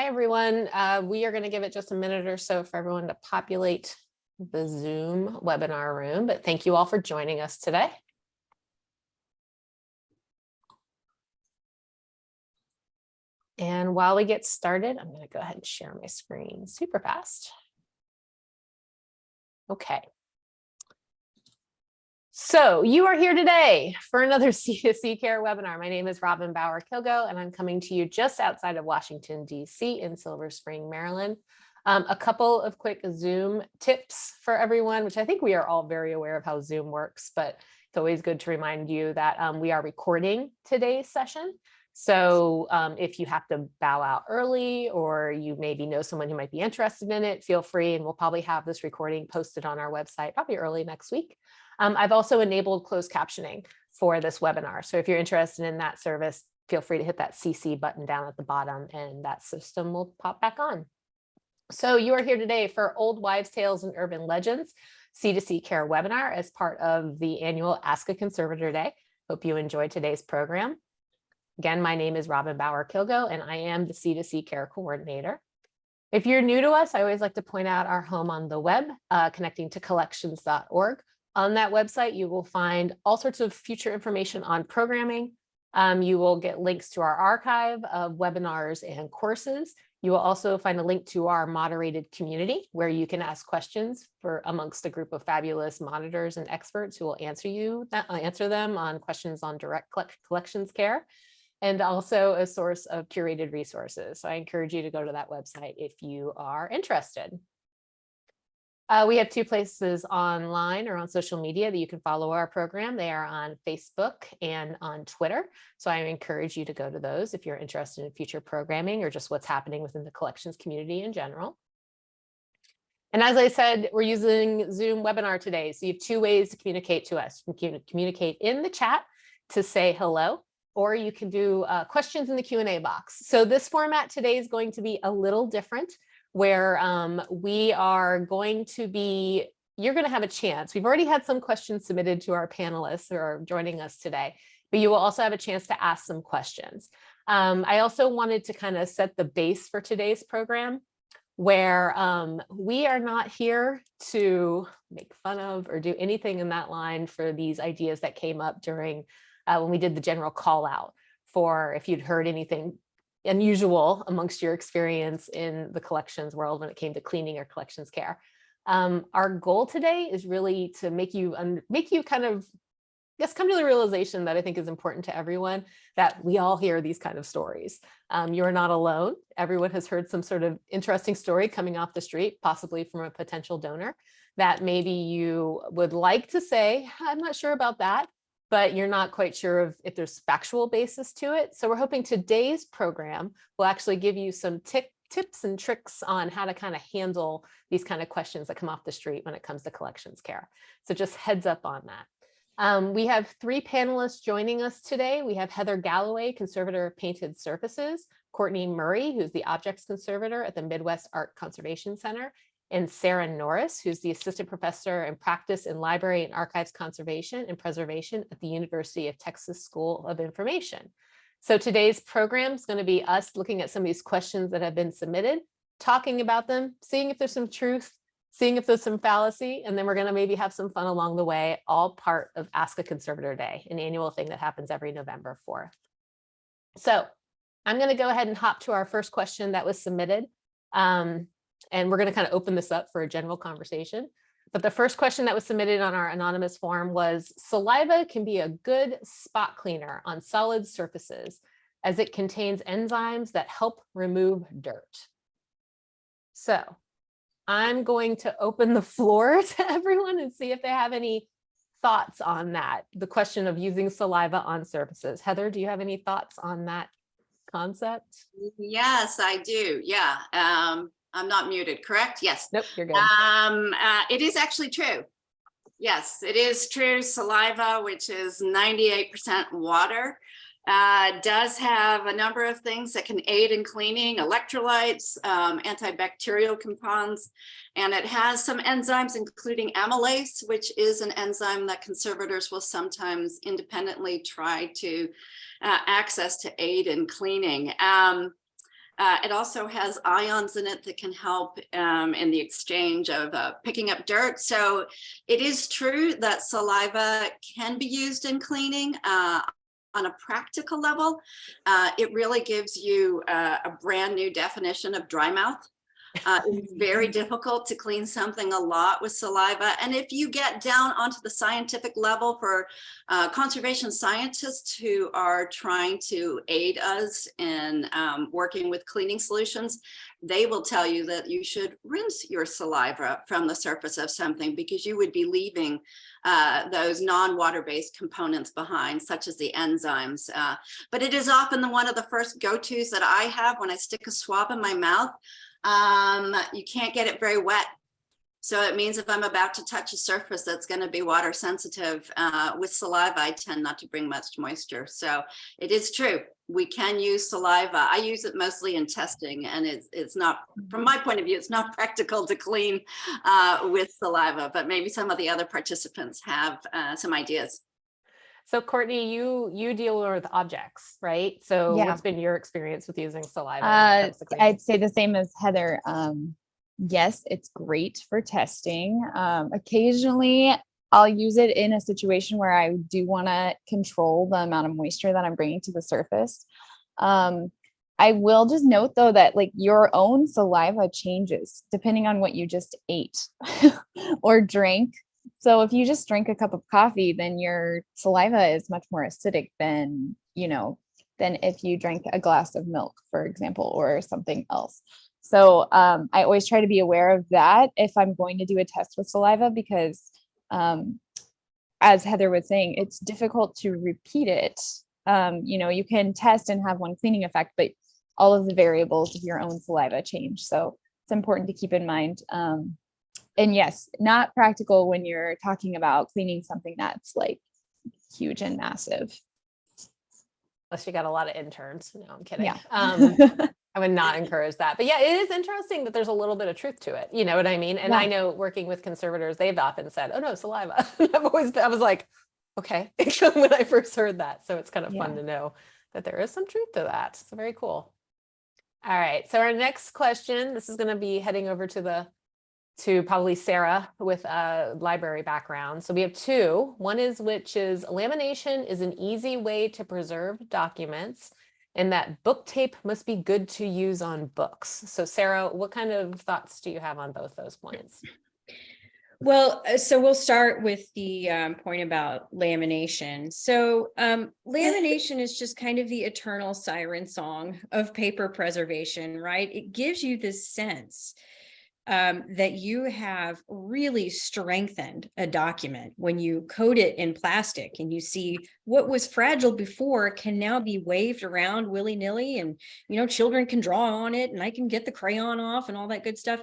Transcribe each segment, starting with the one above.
Hi, everyone. Uh, we are going to give it just a minute or so for everyone to populate the Zoom webinar room, but thank you all for joining us today. And while we get started, I'm going to go ahead and share my screen super fast. Okay. So you are here today for another C2C Care webinar. My name is Robin Bauer Kilgo, and I'm coming to you just outside of Washington, D.C. in Silver Spring, Maryland. Um, a couple of quick Zoom tips for everyone, which I think we are all very aware of how Zoom works, but it's always good to remind you that um, we are recording today's session. So um, if you have to bow out early or you maybe know someone who might be interested in it, feel free and we'll probably have this recording posted on our website probably early next week. Um, I've also enabled closed captioning for this webinar. So if you're interested in that service, feel free to hit that CC button down at the bottom and that system will pop back on. So you are here today for Old Wives Tales and Urban Legends C2C Care webinar as part of the annual Ask a Conservator Day. Hope you enjoyed today's program. Again, my name is Robin Bauer Kilgo and I am the C2C Care Coordinator. If you're new to us, I always like to point out our home on the web, uh, connecting to collections.org. On that website, you will find all sorts of future information on programming. Um, you will get links to our archive of webinars and courses. You will also find a link to our moderated community where you can ask questions for amongst a group of fabulous monitors and experts who will answer you uh, answer them on questions on direct collections care and also a source of curated resources. So I encourage you to go to that website if you are interested. Uh, we have two places online or on social media that you can follow our program. They are on Facebook and on Twitter. So I encourage you to go to those if you're interested in future programming or just what's happening within the collections community in general. And as I said, we're using Zoom webinar today. So you have two ways to communicate to us. You can communicate in the chat to say hello, or you can do uh, questions in the Q&A box. So this format today is going to be a little different where um, we are going to be, you're going to have a chance. We've already had some questions submitted to our panelists who are joining us today, but you will also have a chance to ask some questions. Um, I also wanted to kind of set the base for today's program where um, we are not here to make fun of or do anything in that line for these ideas that came up during uh, when we did the general call out for if you'd heard anything unusual amongst your experience in the collections world when it came to cleaning or collections care. Um, our goal today is really to make you make you kind of just come to the realization that I think is important to everyone that we all hear these kind of stories. Um, you're not alone. Everyone has heard some sort of interesting story coming off the street, possibly from a potential donor that maybe you would like to say, I'm not sure about that, but you're not quite sure of if there's factual basis to it. So we're hoping today's program will actually give you some tips and tricks on how to kind of handle these kind of questions that come off the street when it comes to collections care. So just heads up on that. Um, we have three panelists joining us today. We have Heather Galloway, conservator of painted surfaces, Courtney Murray, who's the objects conservator at the Midwest Art Conservation Center, and Sarah Norris, who's the assistant professor in practice in library and archives conservation and preservation at the University of Texas School of Information. So today's program is going to be us looking at some of these questions that have been submitted, talking about them, seeing if there's some truth, seeing if there's some fallacy, and then we're going to maybe have some fun along the way, all part of Ask a Conservator Day, an annual thing that happens every November 4th. So I'm going to go ahead and hop to our first question that was submitted. Um, and we're going to kind of open this up for a general conversation. But the first question that was submitted on our anonymous form was saliva can be a good spot cleaner on solid surfaces as it contains enzymes that help remove dirt. So I'm going to open the floor to everyone and see if they have any thoughts on that, the question of using saliva on surfaces. Heather, do you have any thoughts on that concept? Yes, I do. Yeah. Um, I'm not muted, correct? Yes. Nope, you're good. Um, uh, it is actually true. Yes, it is true. Saliva, which is 98% water, uh, does have a number of things that can aid in cleaning, electrolytes, um, antibacterial compounds, and it has some enzymes, including amylase, which is an enzyme that conservators will sometimes independently try to uh, access to aid in cleaning. Um, Uh, it also has ions in it that can help um, in the exchange of uh, picking up dirt. So it is true that saliva can be used in cleaning. Uh, on a practical level, uh, it really gives you uh, a brand new definition of dry mouth. Uh, it's very difficult to clean something a lot with saliva. And if you get down onto the scientific level for uh, conservation scientists who are trying to aid us in um, working with cleaning solutions, they will tell you that you should rinse your saliva from the surface of something because you would be leaving uh, those non-water-based components behind, such as the enzymes. Uh, but it is often the one of the first go-tos that I have when I stick a swab in my mouth. Um, you can't get it very wet. So it means if I'm about to touch a surface that's going to be water sensitive uh, with saliva, I tend not to bring much moisture. So it is true. We can use saliva. I use it mostly in testing and it's, it's not, from my point of view, it's not practical to clean uh, with saliva, but maybe some of the other participants have uh, some ideas. So Courtney, you, you deal with objects, right? So Yeah. what's been your experience with using saliva? Uh, comes to cleaning? I'd say the same as Heather. Um, yes, it's great for testing. Um, occasionally I'll use it in a situation where I do want to control the amount of moisture that I'm bringing to the surface. Um, I will just note though that like your own saliva changes depending on what you just ate or drank. So if you just drink a cup of coffee, then your saliva is much more acidic than, you know, than if you drank a glass of milk, for example, or something else. So um, I always try to be aware of that if I'm going to do a test with saliva because um, as Heather was saying, it's difficult to repeat it. Um, you know, you can test and have one cleaning effect, but all of the variables of your own saliva change. So it's important to keep in mind. And yes, not practical when you're talking about cleaning something that's like huge and massive. Unless you got a lot of interns. No, I'm kidding. Yeah. Um, I would not encourage that. But yeah, it is interesting that there's a little bit of truth to it. You know what I mean? And I know working with conservators, they've often said, oh no, saliva. I've always, I was like, okay, when I first heard that. So it's kind of fun to know that there is some truth to that. So very cool. All right. So our next question, this is going to be heading over to the to probably Sarah with a library background. So we have two. One is which is lamination is an easy way to preserve documents and that book tape must be good to use on books. So Sarah, what kind of thoughts do you have on both those points? Well, uh, so we'll start with the um, point about lamination. So um, lamination is just kind of the eternal siren song of paper preservation, right? It gives you this sense um, that you have really strengthened a document when you coat it in plastic and you see what was fragile before can now be waved around willy-nilly and you know children can draw on it and I can get the crayon off and all that good stuff.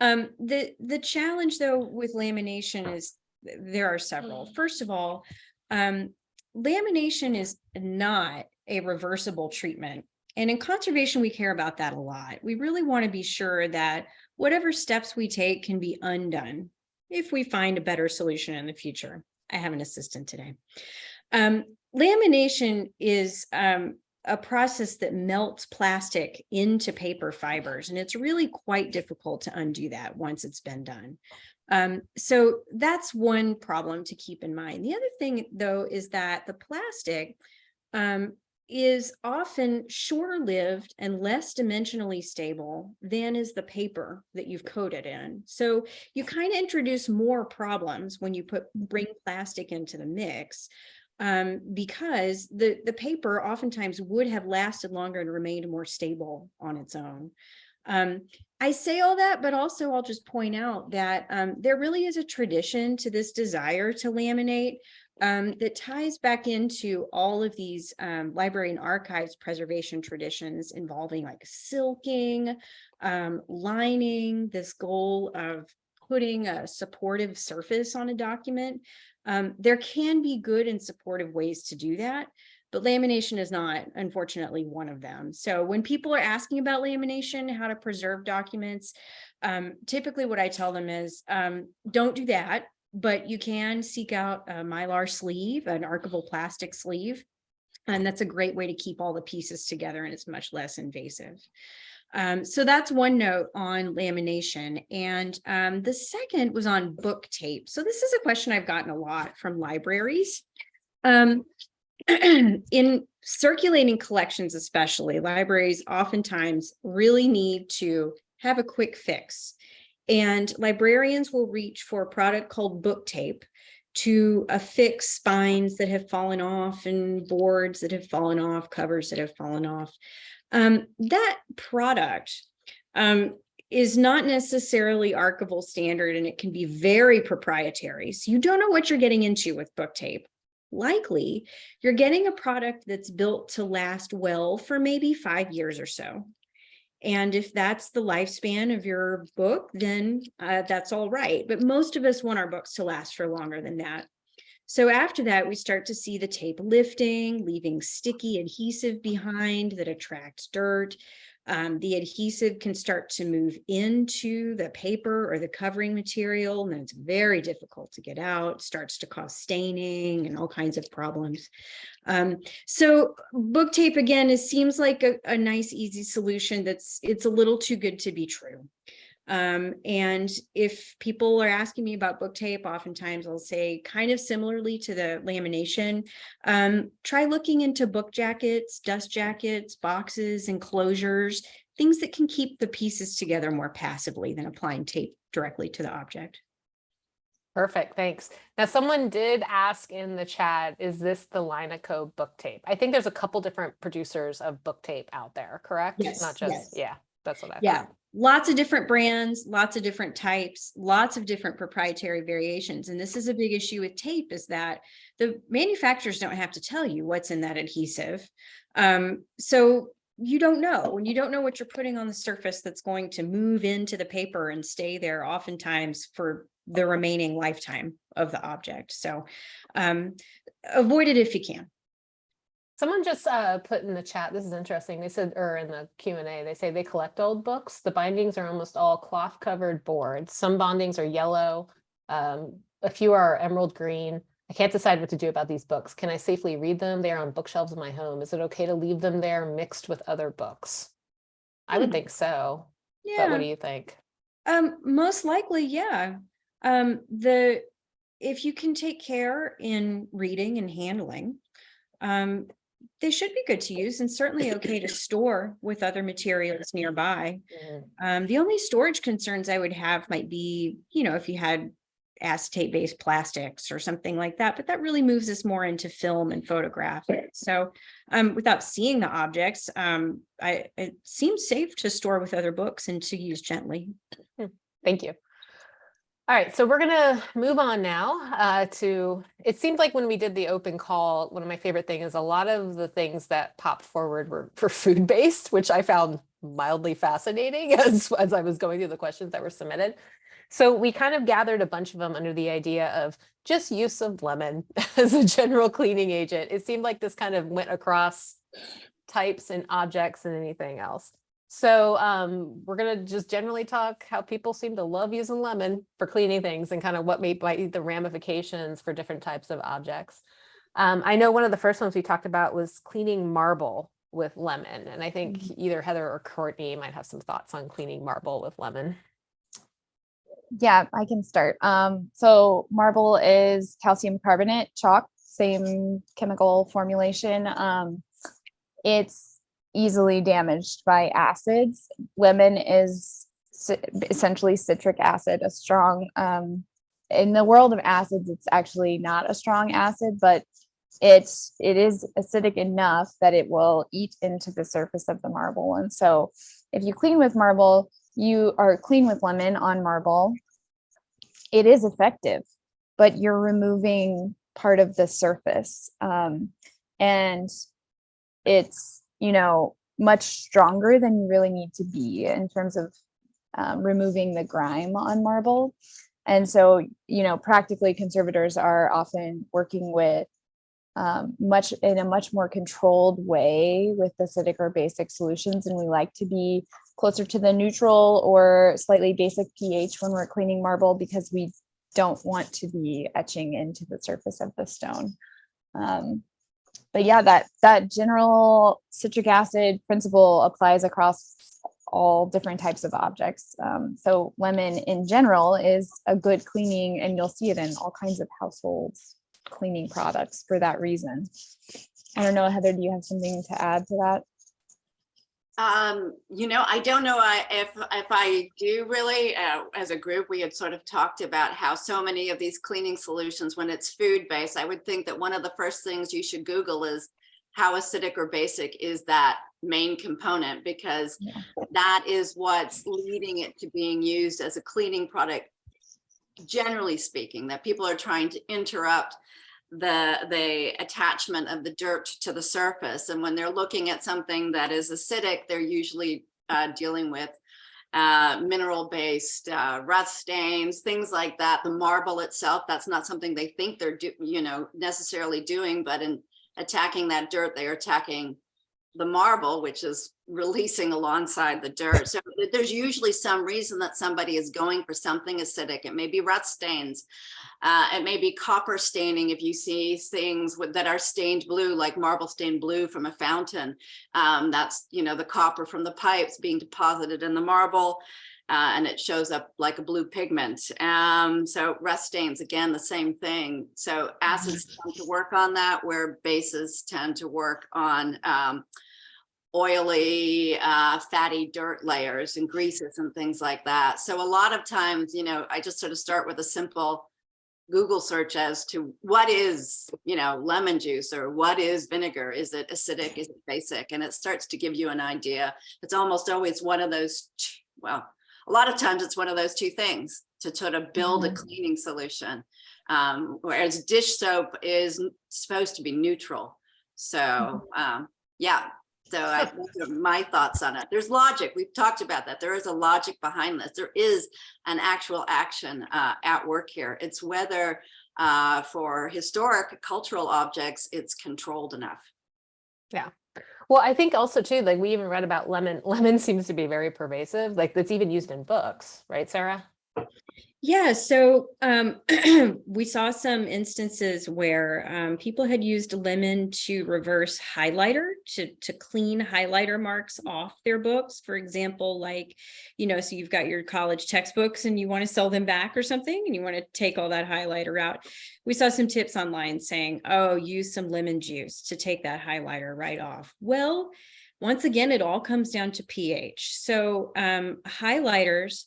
Um, the, the challenge though with lamination is there are several. First of all, um, lamination is not a reversible treatment. And in conservation, we care about that a lot. We really want to be sure that whatever steps we take can be undone if we find a better solution in the future. I have an assistant today. Um, lamination is um, a process that melts plastic into paper fibers, and it's really quite difficult to undo that once it's been done. Um, so that's one problem to keep in mind. The other thing, though, is that the plastic um, is often shorter lived and less dimensionally stable than is the paper that you've coated in. So you kind of introduce more problems when you put bring plastic into the mix um, because the, the paper oftentimes would have lasted longer and remained more stable on its own. Um, I say all that, but also I'll just point out that um, there really is a tradition to this desire to laminate um, that ties back into all of these um, library and archives preservation traditions involving like silking, um, lining, this goal of putting a supportive surface on a document. Um, there can be good and supportive ways to do that, but lamination is not, unfortunately, one of them. So when people are asking about lamination, how to preserve documents, um, typically what I tell them is um, don't do that, but you can seek out a mylar sleeve, an archival plastic sleeve. And that's a great way to keep all the pieces together and it's much less invasive. Um, so that's one note on lamination. And um, the second was on book tape. So this is a question I've gotten a lot from libraries. Um, in circulating collections, especially libraries oftentimes really need to have a quick fix. And librarians will reach for a product called book tape to affix spines that have fallen off and boards that have fallen off, covers that have fallen off. Um, that product um, is not necessarily archival standard and it can be very proprietary. So you don't know what you're getting into with book tape. Likely, you're getting a product that's built to last well for maybe five years or so. And if that's the lifespan of your book, then uh, that's all right. But most of us want our books to last for longer than that. So after that, we start to see the tape lifting, leaving sticky adhesive behind that attracts dirt. Um, the adhesive can start to move into the paper or the covering material, and it's very difficult to get out, starts to cause staining and all kinds of problems. Um, so book tape again, it seems like a, a nice, easy solution that's it's a little too good to be true. Um, and if people are asking me about book tape, oftentimes I'll say kind of similarly to the lamination, um, try looking into book jackets, dust jackets, boxes, enclosures, things that can keep the pieces together more passively than applying tape directly to the object. Perfect, thanks. Now, someone did ask in the chat, is this the Lineco book tape? I think there's a couple different producers of book tape out there, correct? Yes, Not just, yes. yeah, that's what I Yeah, lots of different brands, lots of different types, lots of different proprietary variations. And this is a big issue with tape is that the manufacturers don't have to tell you what's in that adhesive. Um, so you don't know, and you don't know what you're putting on the surface that's going to move into the paper and stay there oftentimes for the remaining lifetime of the object. So um, avoid it if you can. Someone just uh, put in the chat, this is interesting, they said, or in the Q and A, they say they collect old books. The bindings are almost all cloth covered boards. Some bindings are yellow. um, A few are emerald green. I can't decide what to do about these books. Can I safely read them? They are on bookshelves in my home. Is it okay to leave them there mixed with other books? I would Hmm. think so, but Yeah. what do you think? Um, most likely, yeah. Um, the, if you can take care in reading and handling, um, they should be good to use and certainly okay to store with other materials nearby. Mhm. Um, the only storage concerns I would have might be, you know, if you had acetate based plastics or something like that, but that really moves us more into film and photograph. So, um, without seeing the objects, um, I, it seems safe to store with other books and to use gently. Thank you. All right, so we're gonna move on now uh, to, it seemed like when we did the open call, one of my favorite things is a lot of the things that popped forward were for food-based, which I found mildly fascinating as, as I was going through the questions that were submitted. So we kind of gathered a bunch of them under the idea of just use of lemon as a general cleaning agent. It seemed like this kind of went across types and objects and anything else. So um, we're gonna just generally talk how people seem to love using lemon for cleaning things and kind of what may might be the ramifications for different types of objects. Um, I know one of the first ones we talked about was cleaning marble with lemon, and I think either Heather or Courtney might have some thoughts on cleaning marble with lemon. Yeah, I can start. Um, so marble is calcium carbonate chalk, same chemical formulation. Um, it's easily damaged by acids. Lemon is essentially citric acid, a strong, um, in the world of acids, it's actually not a strong acid, but it's, it is acidic enough that it will eat into the surface of the marble. And so if you clean with marble, you are clean with lemon on marble, it is effective, but you're removing part of the surface. Um, and it's, you know, much stronger than you really need to be in terms of um, removing the grime on marble. And so, you know, practically conservators are often working with um, much in a much more controlled way with acidic or basic solutions. And we like to be closer to the neutral or slightly basic pH when we're cleaning marble because we don't want to be etching into the surface of the stone. Um, but yeah, that, that general citric acid principle applies across all different types of objects. Um, so lemon in general is a good cleaning and you'll see it in all kinds of household cleaning products for that reason. I don't know, Heather, do you have something to add to that? Um, you know, I don't know if, if I do really, uh, as a group, we had sort of talked about how so many of these cleaning solutions, when it's food-based, I would think that one of the first things you should Google is how acidic or basic is that main component? Because Yeah. that is what's leading it to being used as a cleaning product, generally speaking, that people are trying to interrupt the the attachment of the dirt to the surface. And when they're looking at something that is acidic they're usually uh, dealing with uh, mineral based uh, rust stains things like that. The marble itself that's not something they think they're do, you know necessarily doing but in attacking that dirt they are attacking the marble which is releasing alongside the dirt. So there's usually some reason that somebody is going for something acidic. It may be rust stains uh, it may be copper staining if you see things with, that are stained blue, like marble stained blue from a fountain. Um, that's, you know, the copper from the pipes being deposited in the marble. Uh, and it shows up like a blue pigment. Um, so rust stains, again, the same thing. So acids tend to work on that, where bases tend to work on um, oily, uh, fatty dirt layers and greases and things like that. So a lot of times, you know, I just sort of start with a simple Google search as to what is, you know, lemon juice or what is vinegar? Is it acidic? Is it basic? And it starts to give you an idea. It's almost always one of those, well, a lot of times it's one of those two things to sort of build a Mhm. cleaning solution. Um, whereas dish soap is supposed to be neutral. So, um, yeah, so I, my thoughts on it. There's logic. We've talked about that. There is a logic behind this. There is an actual action uh, at work here. It's whether uh, for historic cultural objects, it's controlled enough. Yeah. Well, I think also too, like we even read about lemon, lemon seems to be very pervasive, like that's even used in books, right, Sarah? Yeah, so um, we saw some instances where um, people had used lemon to reverse highlighter to to clean highlighter marks off their books. For example, like you know, so you've got your college textbooks and you want to sell them back or something, and you want to take all that highlighter out. We saw some tips online saying, "Oh, use some lemon juice to take that highlighter right off." Well, once again, it all comes down to pH. So um, highlighters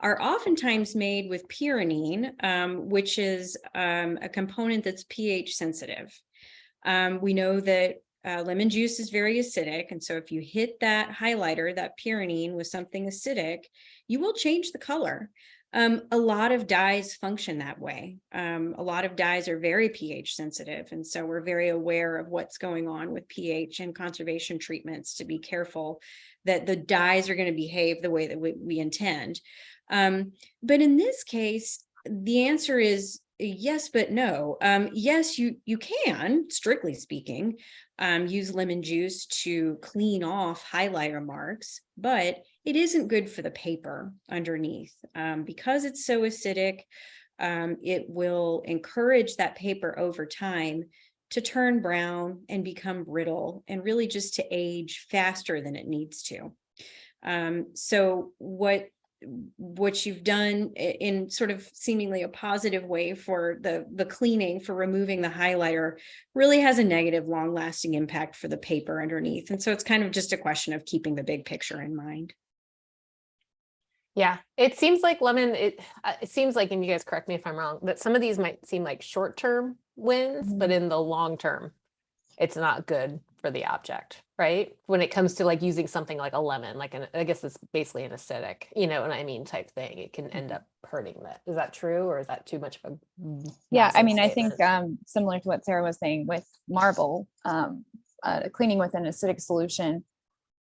are oftentimes made with pyranine, um, which is um, a component that's pH sensitive. Um, we know that uh, lemon juice is very acidic. And so if you hit that highlighter, that pyranine with something acidic, you will change the color. Um, a lot of dyes function that way. Um, a lot of dyes are very pH sensitive. And so we're very aware of what's going on with pH and conservation treatments to be careful that the dyes are going to behave the way that we, we intend. Um, but in this case, the answer is yes, but no. Um, yes, you you can, strictly speaking, um, use lemon juice to clean off highlighter marks, but it isn't good for the paper underneath um, because it's so acidic. Um, it will encourage that paper over time to turn brown and become brittle and really just to age faster than it needs to. Um, so what what you've done in sort of seemingly a positive way for the the cleaning for removing the highlighter really has a negative long lasting impact for the paper underneath. And so it's kind of just a question of keeping the big picture in mind. Yeah, it seems like lemon, it, uh, it seems like, and you guys correct me if I'm wrong, that some of these might seem like short-term wins, but in the long term, it's not good for the object, right? When it comes to like using something like a lemon, like an, I guess it's basically an acidic, you know what I mean, type thing, it can end up hurting that. Is that true, or is that too much of a? Yeah, I mean, I think um, similar to what Sarah was saying with marble, um, uh, cleaning with an acidic solution.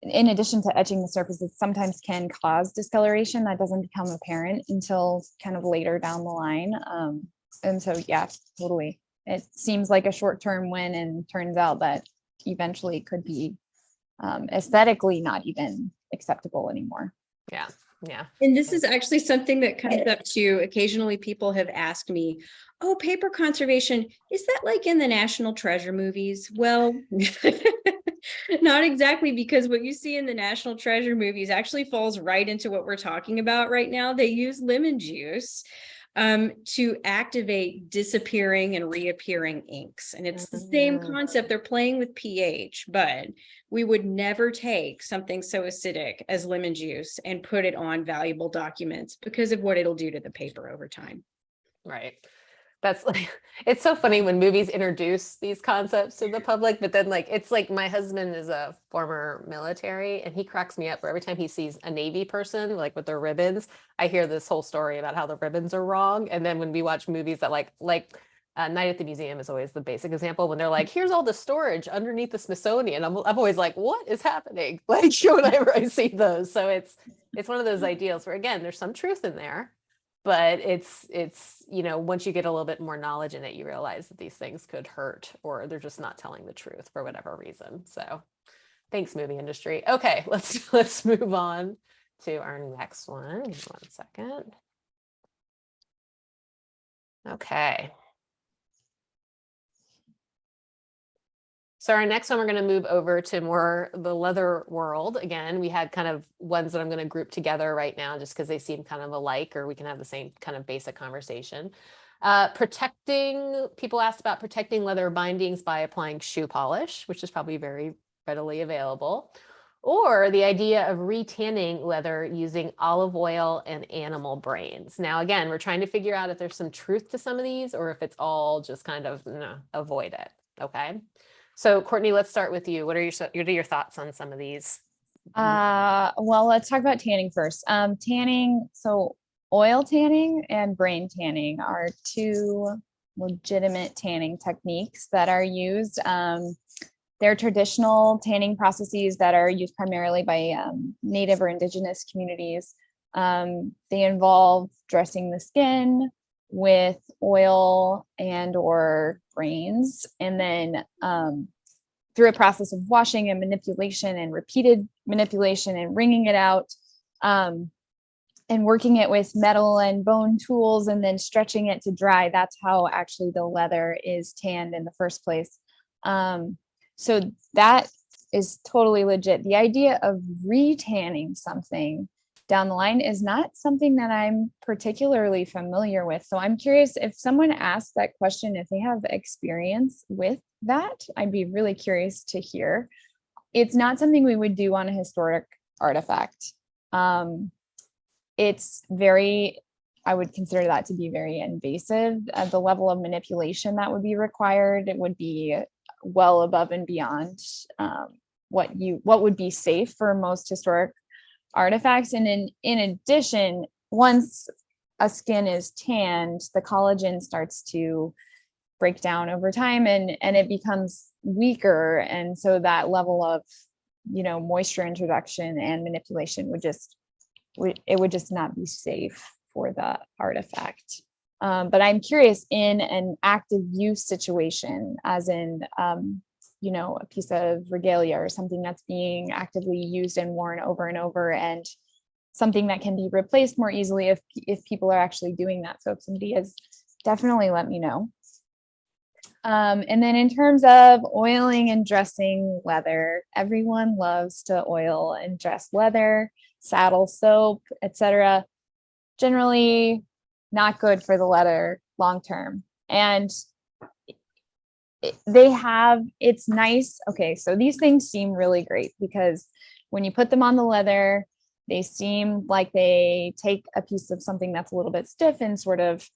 In addition to etching the surface, it sometimes can cause discoloration that doesn't become apparent until kind of later down the line. Um, and so, yeah, totally. It seems like a short-term win and turns out that eventually could be um, aesthetically not even acceptable anymore. Yeah, Yeah. And this is actually something that comes up too. Occasionally people have asked me, oh, paper conservation, is that like in the National Treasure movies? Well, not exactly because what you see in the National Treasure movies actually falls right into what we're talking about right now. They use lemon juice um, to activate disappearing and reappearing inks. And it's the same Mm. concept. They're playing with pH, but we would never take something so acidic as lemon juice and put it on valuable documents because of what it'll do to the paper over time. Right. That's like, it's so funny when movies introduce these concepts to the public, but then like, it's like my husband is a former military and he cracks me up where every time he sees a Navy person, like with their ribbons, I hear this whole story about how the ribbons are wrong. And then when we watch movies that like, like uh, Night at the Museum is always the basic example when they're like, here's all the storage underneath the Smithsonian. I'm, I'm always like, what is happening? Like whenever I see those. So it's, it's one of those ideals where again, there's some truth in there but it's it's you know once you get a little bit more knowledge in it you realize that these things could hurt or they're just not telling the truth for whatever reason. So thanks movie industry. Okay let's let's move on to our next one. One second. Okay So our next one, we're going to move over to more the leather world. Again, we had kind of ones that I'm going to group together right now just because they seem kind of alike or we can have the same kind of basic conversation. Uh, protecting, people asked about protecting leather bindings by applying shoe polish, which is probably very readily available. Or the idea of retanning leather using olive oil and animal brains. Now, again, we're trying to figure out if there's some truth to some of these or if it's all just kind of no, avoid it. Okay. So Courtney, let's start with you. What are your what are your thoughts on some of these? Uh, well, let's talk about tanning first. Um, tanning, so oil tanning and brain tanning are two legitimate tanning techniques that are used. Um, they're traditional tanning processes that are used primarily by um, native or indigenous communities. Um, they involve dressing the skin with oil and or brains and then um, through a process of washing and manipulation and repeated manipulation and wringing it out um, and working it with metal and bone tools and then stretching it to dry. That's how actually the leather is tanned in the first place. Um, so that is totally legit. The idea of retanning something down the line is not something that I'm particularly familiar with. So I'm curious if someone asks that question, if they have experience with that, I'd be really curious to hear. It's not something we would do on a historic artifact. Um, it's very, I would consider that to be very invasive. Uh, the level of manipulation that would be required, it would be well above and beyond um, what you what would be safe for most historic artifacts. And in, in addition, once a skin is tanned, the collagen starts to break down over time and, and it becomes weaker. And so that level of, you know, moisture introduction and manipulation would just, it would just not be safe for the artifact. Um, but I'm curious in an active use situation, as in, um, you know, a piece of regalia or something that's being actively used and worn over and over and something that can be replaced more easily if, if people are actually doing that. So if somebody is, definitely let me know. Um, and then in terms of oiling and dressing leather, everyone loves to oil and dress leather, saddle soap, etc. Generally not good for the leather long term. And they have, it's nice. Okay, so these things seem really great because when you put them on the leather, they seem like they take a piece of something that's a little bit stiff and sort of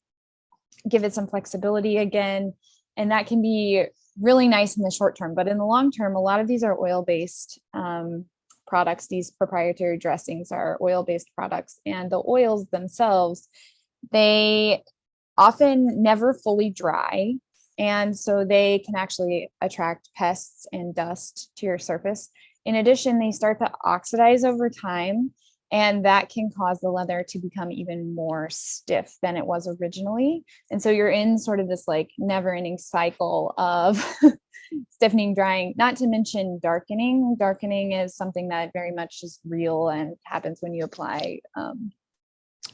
give it some flexibility again. And that can be really nice in the short term, but in the long term, a lot of these are oil-based um, products. These proprietary dressings are oil-based products and the oils themselves, they often never fully dry. And so they can actually attract pests and dust to your surface. In addition, they start to oxidize over time And that can cause the leather to become even more stiff than it was originally. And so you're in sort of this like never ending cycle of stiffening, drying, not to mention darkening. Darkening is something that very much is real and happens when you apply um,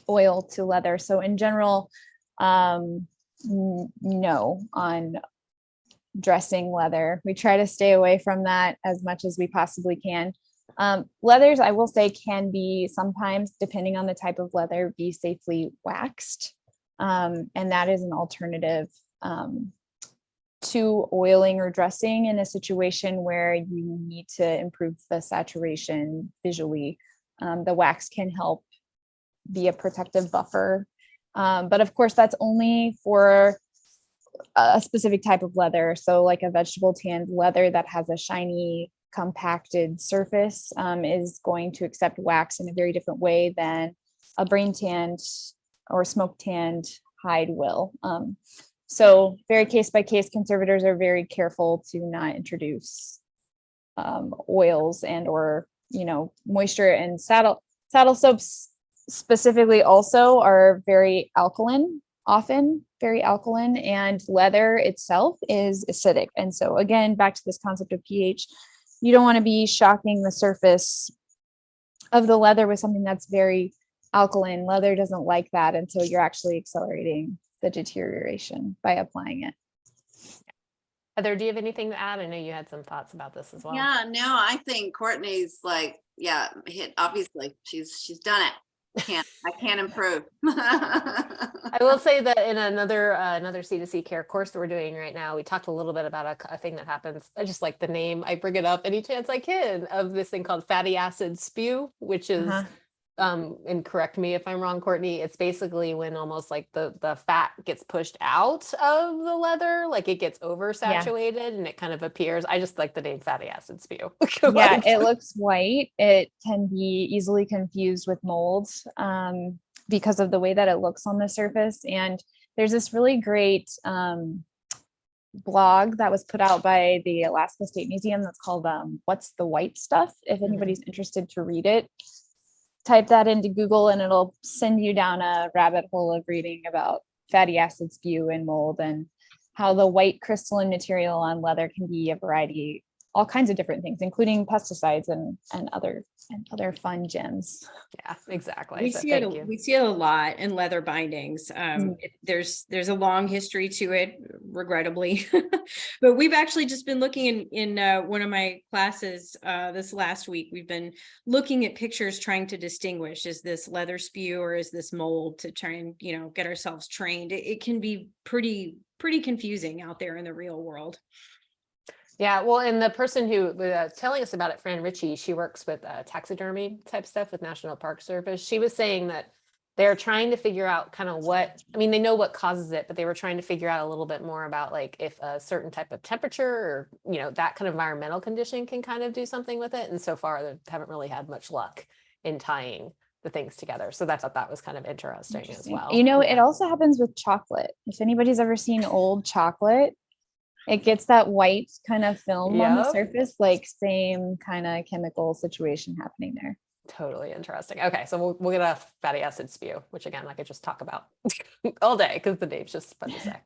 oil to leather. So in general, um, no on dressing leather. We try to stay away from that as much as we possibly can. Um, leathers, I will say, can be sometimes, depending on the type of leather, be safely waxed. Um, and that is an alternative um, to oiling or dressing in a situation where you need to improve the saturation visually. Um, the wax can help be a protective buffer. Um, but of course, that's only for a specific type of leather. So like a vegetable tanned leather that has a shiny compacted surface um, is going to accept wax in a very different way than a brain tanned or smoke tanned hide will. Um, so very case by case, conservators are very careful to not introduce um, oils and or, you know, moisture and saddle saddle soaps specifically also are very alkaline often very alkaline and leather itself is acidic. And so again, back to this concept of pH, you don't want to be shocking the surface of the leather with something that's very alkaline. Leather doesn't like that. And so you're actually accelerating the deterioration by applying it. Heather, do you have anything to add? I know you had some thoughts about this as well. Yeah, no, I think Courtney's like, yeah, hit, obviously, she's, she's done it. Can't, I can't improve. I will say that in another uh, another C2C care course that we're doing right now, we talked a little bit about a thing that happens. I just like the name. I bring it up any chance I can of this thing called fatty acid spew, which is Uh-huh. Um and correct me if I'm wrong, Courtney. It's basically when almost like the the fat gets pushed out of the leather, like it gets oversaturated and it kind of appears. I just like the name fatty acid spew. yeah, it looks white. It can be easily confused with mold um, because of the way that it looks on the surface. And there's this really great um, blog that was put out by the Alaska State Museum that's called um, What's the White Stuff? If Mhm. anybody's interested to read it, type that into Google and it'll send you down a rabbit hole of reading about fatty acids, spew and mold and how the white crystalline material on leather can be a variety all kinds of different things, including pesticides and and other and other fun gems. yeah, exactly. We So see it, a- you. we see it a lot in leather bindings. Um, Mm. it- there's, there's a long history to it regrettably. But we've actually just been looking in, in, uh, one of my classes, uh, this last week, we've been looking at pictures, trying to distinguish, is this leather spew or is this mold to try and, you know, get ourselves trained. It, it can be pretty, pretty confusing out there in the real world. Yeah, well, and the person who was telling us about it, Fran Ritchie, she works with uh, taxidermy type stuff with National Park Service. She was saying that they're trying to figure out kind of what, I mean, they know what causes it, but they were trying to figure out a little bit more about like if a certain type of temperature or, you know, that kind of environmental condition can kind of do something with it. And so far, they haven't really had much luck in tying the things together. So I thought that was kind of interesting as well. You know, it also happens with chocolate. If anybody's ever seen old chocolate, it gets that white kind of film on the surface, like same kind of chemical situation happening there. Totally interesting. Okay, so we'll, we'll get a fatty acid spew, which again, like I could just talk about all day because the name's just fun to say.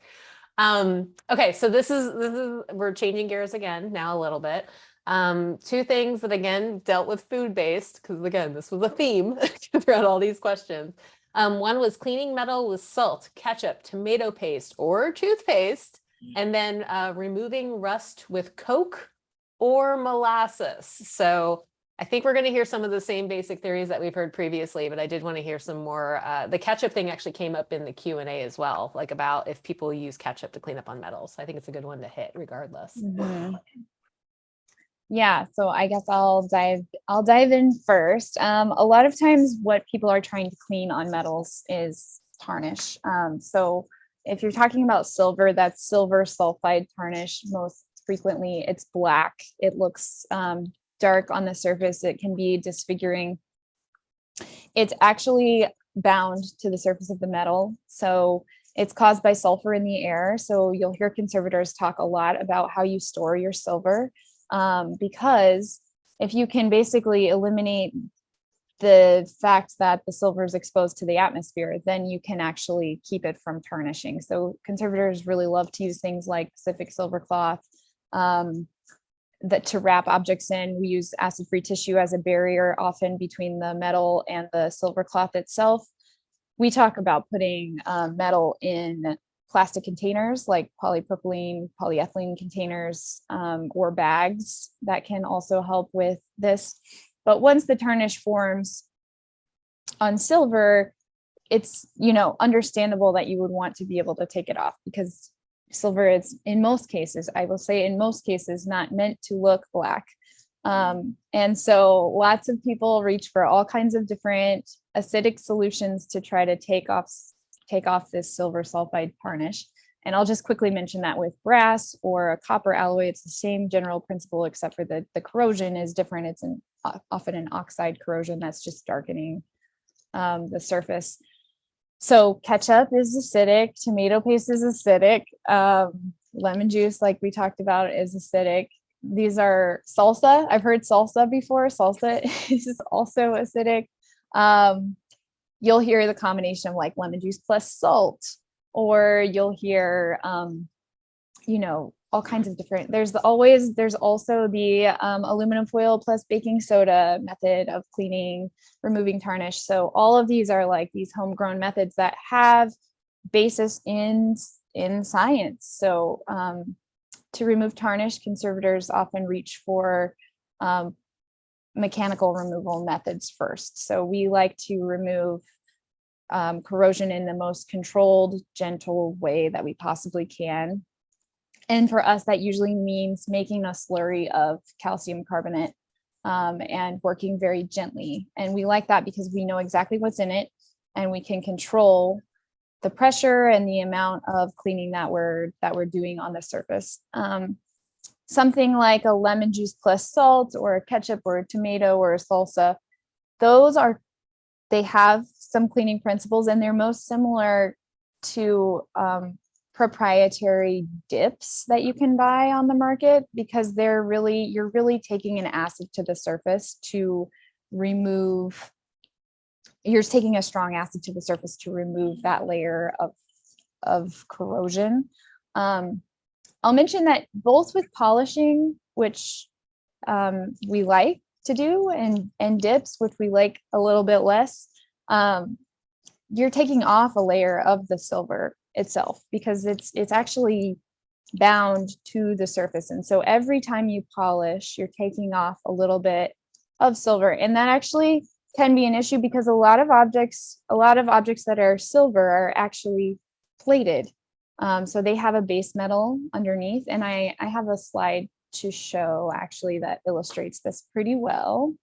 Um, okay, so this is this is we're changing gears again now a little bit. Um, two things that again dealt with food based because again, this was a theme throughout all these questions. Um, one was cleaning metal with salt, ketchup, tomato paste, or toothpaste, and then uh, removing rust with Coke or molasses. So I think we're going to hear some of the same basic theories that we've heard previously, but I did want to hear some more. Uh, the ketchup thing actually came up in the Q and A as well, like about if people use ketchup to clean up on metals. I think it's a good one to hit regardless. Mhm. Yeah, so I guess I'll dive I'll dive in first. Um, a lot of times what people are trying to clean on metals is tarnish. Um, so if you're talking about silver, that's silver sulfide tarnish. Most frequently it's black. It looks um, dark on the surface. It can be disfiguring. It's actually bound to the surface of the metal. So it's caused by sulfur in the air. So you'll hear conservators talk a lot about how you store your silver um, because if you can basically eliminate the fact that the silver is exposed to the atmosphere, then you can actually keep it from tarnishing. So conservators really love to use things like Pacific silver cloth um, that to wrap objects in. We use acid-free tissue as a barrier often between the metal and the silver cloth itself. We talk about putting uh, metal in plastic containers like polypropylene, polyethylene containers, um, or bags that can also help with this. But once the tarnish forms on silver, it's, you know, understandable that you would want to be able to take it off because silver is in most cases, I will say in most cases, not meant to look black. Um, and so lots of people reach for all kinds of different acidic solutions to try to take off take off this silver sulfide tarnish. And I'll just quickly mention that with brass or a copper alloy, it's the same general principle, except for the, the corrosion is different. It's an often an oxide corrosion that's just darkening um, the surface. So ketchup is acidic, tomato paste is acidic, um, lemon juice, like we talked about, is acidic. These are salsa. I've heard salsa before. Salsa is also acidic. Um, you'll hear the combination of like lemon juice plus salt, or you'll hear, um, you know, all kinds of different, there's the- always, there's also the um, aluminum foil plus baking soda method of cleaning, removing tarnish. So all of these are like these homegrown methods that have basis in, in science. So um, to remove tarnish, conservators often reach for um, mechanical removal methods first. So we like to remove um, corrosion in the most controlled, gentle way that we possibly can. And for us, that usually means making a slurry of calcium carbonate um, and working very gently. And we like that because we know exactly what's in it and we can control the pressure and the amount of cleaning that we're that we're doing on the surface. Um, something like a lemon juice plus salt or a ketchup or a tomato or a salsa, those are, they have some cleaning principles and they're most similar to um, proprietary dips that you can buy on the market because they're really, you're really taking an acid to the surface to remove, you're taking a strong acid to the surface to remove that layer of, of corrosion. Um, I'll mention that both with polishing, which um, we like to do, and, and dips, which we like a little bit less, um, you're taking off a layer of the silver itself because it's it's actually bound to the surface. And so every time you polish, you're taking off a little bit of silver. And that actually can be an issue because a lot of objects, a lot of objects that are silver are actually plated. Um, so they have a base metal underneath and I, I have a slide to show actually that illustrates this pretty well.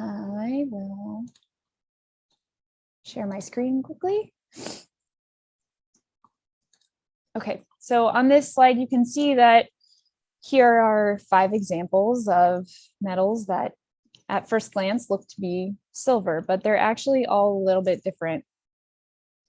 I will share my screen quickly. Okay, so on this slide, you can see that here are five examples of metals that at first glance look to be silver, but they're actually all a little bit different.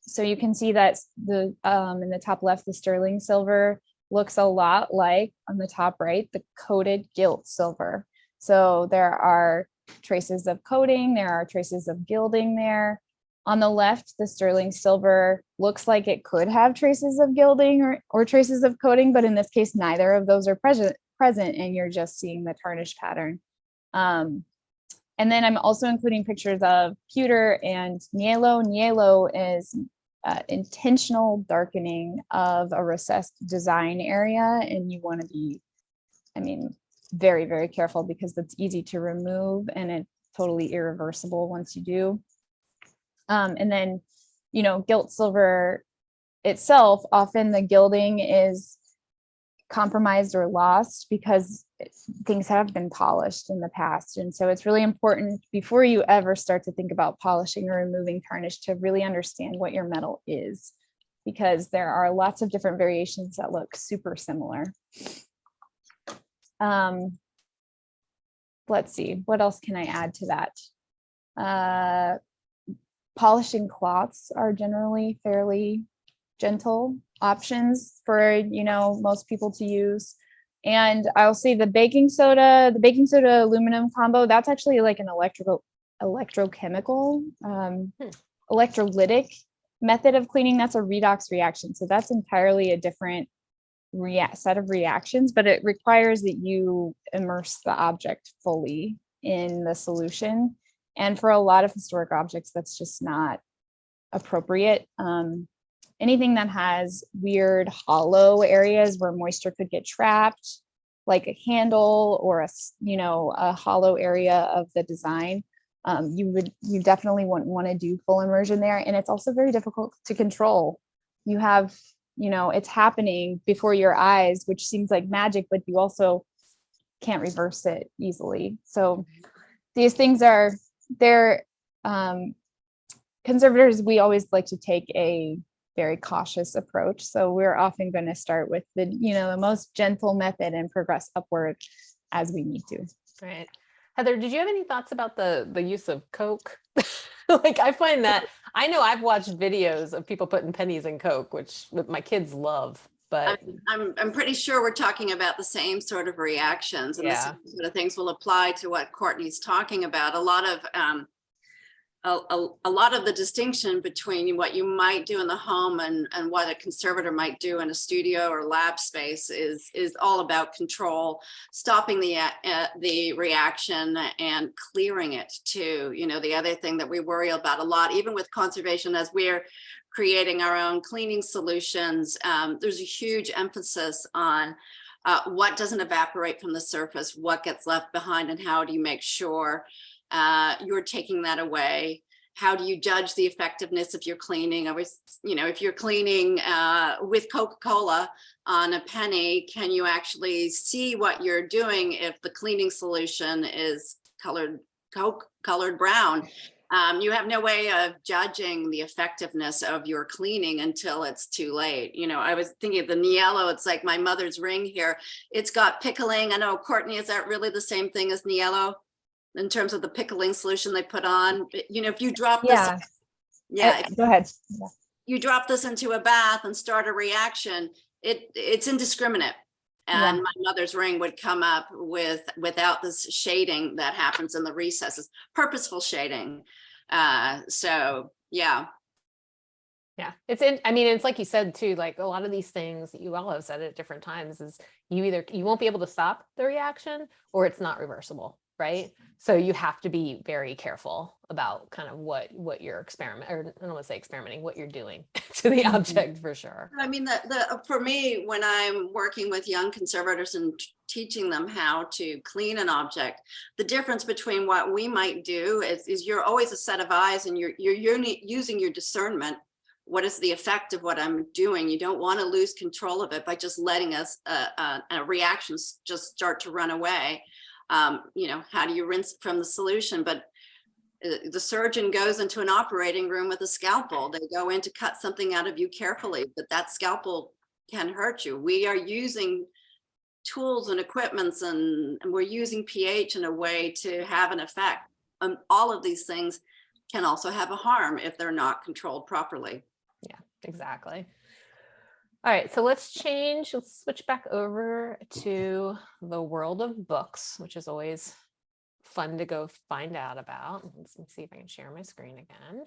So you can see that the um, in the top left, the sterling silver looks a lot like on the top right, the coated gilt silver. So there are traces of coating, there are traces of gilding there. On the left, the sterling silver looks like it could have traces of gilding or, or traces of coating, but in this case, neither of those are present, present and you're just seeing the tarnish pattern. Um, and then I'm also including pictures of pewter and niello. Niello is uh, intentional darkening of a recessed design area and you want to be, I mean, very, very careful because it's easy to remove and it's totally irreversible once you do. Um, and then, you know, gilt silver itself, often the gilding is compromised or lost because things have been polished in the past. And so it's really important before you ever start to think about polishing or removing tarnish to really understand what your metal is, because there are lots of different variations that look super similar. Um, let's see, what else can I add to that? Uh, polishing cloths are generally fairly gentle options for, you know, most people to use. And I'll say the baking soda, the baking soda aluminum combo, that's actually like an electrical electrochemical, um, Hmm. electrolytic method of cleaning. That's a redox reaction. So that's entirely a different react set of reactions, but it requires that you immerse the object fully in the solution. And for a lot of historic objects, that's just not appropriate. Um, anything that has weird hollow areas where moisture could get trapped, like a handle or a, you know, a hollow area of the design, um, you would, you definitely wouldn't want to do full immersion there. And it's also very difficult to control. You have, you know, it's happening before your eyes, which seems like magic, but you also can't reverse it easily. So these things are, they're, um, conservators, we always like to take a very cautious approach. So we're often going to start with the, you know, the most gentle method and progress upward as we need to. Right. Heather, did you have any thoughts about the the use of Coke? like I find that I know I've watched videos of people putting pennies in Coke, which my kids love, but I'm, I'm, I'm pretty sure we're talking about the same sort of reactions and the Yeah. same sort of things will apply to what Courtney's talking about. A lot of, um, a, a, a lot of the distinction between what you might do in the home and, and what a conservator might do in a studio or lab space is, is all about control, stopping the, uh, the reaction and clearing it too. You know, the other thing that we worry about a lot, even with conservation, as we're creating our own cleaning solutions, um, there's a huge emphasis on uh, what doesn't evaporate from the surface, what gets left behind, and how do you make sure uh, you're taking that away? How do you judge the effectiveness of your cleaning? I was, you know, if you're cleaning uh, with Coca-Cola on a penny, can you actually see what you're doing if the cleaning solution is colored Coke colored brown? Um, you have no way of judging the effectiveness of your cleaning until it's too late. You know, I was thinking of the Niello, it's like my mother's ring here. It's got pickling. I know, Courtney, is that really the same thing as Niello? In terms of the pickling solution they put on, you know, if you drop this, Yeah, yeah, uh, go ahead. Yeah. you drop this into a bath and start a reaction, it, it's indiscriminate. Yeah. And my mother's ring would come up with, without this shading that happens in the recesses, purposeful shading. Uh, so, yeah, yeah, it's in, I mean, it's like you said too, like a lot of these things that you all have said at different times is you either, you won't be able to stop the reaction or it's not reversible, right? So you have to be very careful about kind of what, what you're experiment, or I don't want to say experimenting, what you're doing to the object for sure. I mean, the, the, for me, when I'm working with young conservators and teaching them how to clean an object, the difference between what we might do is, is you're always a set of eyes and you're, you're, uni- using your discernment. What is the effect of what I'm doing? You don't want to lose control of it by just letting us, uh, uh, a reaction just start to run away. Um, you know, how do you rinse from the solution? But uh, the surgeon goes into an operating room with a scalpel. They go in to cut something out of you carefully, but that scalpel can hurt you. We are using tools and equipments and, and we're using pH in a way to have an effect. And all of these things can also have a harm if they're not controlled properly. Yeah, exactly. All right, so let's change, let's switch back over to the world of books, which is always fun to go find out about. Let's see if I can share my screen again.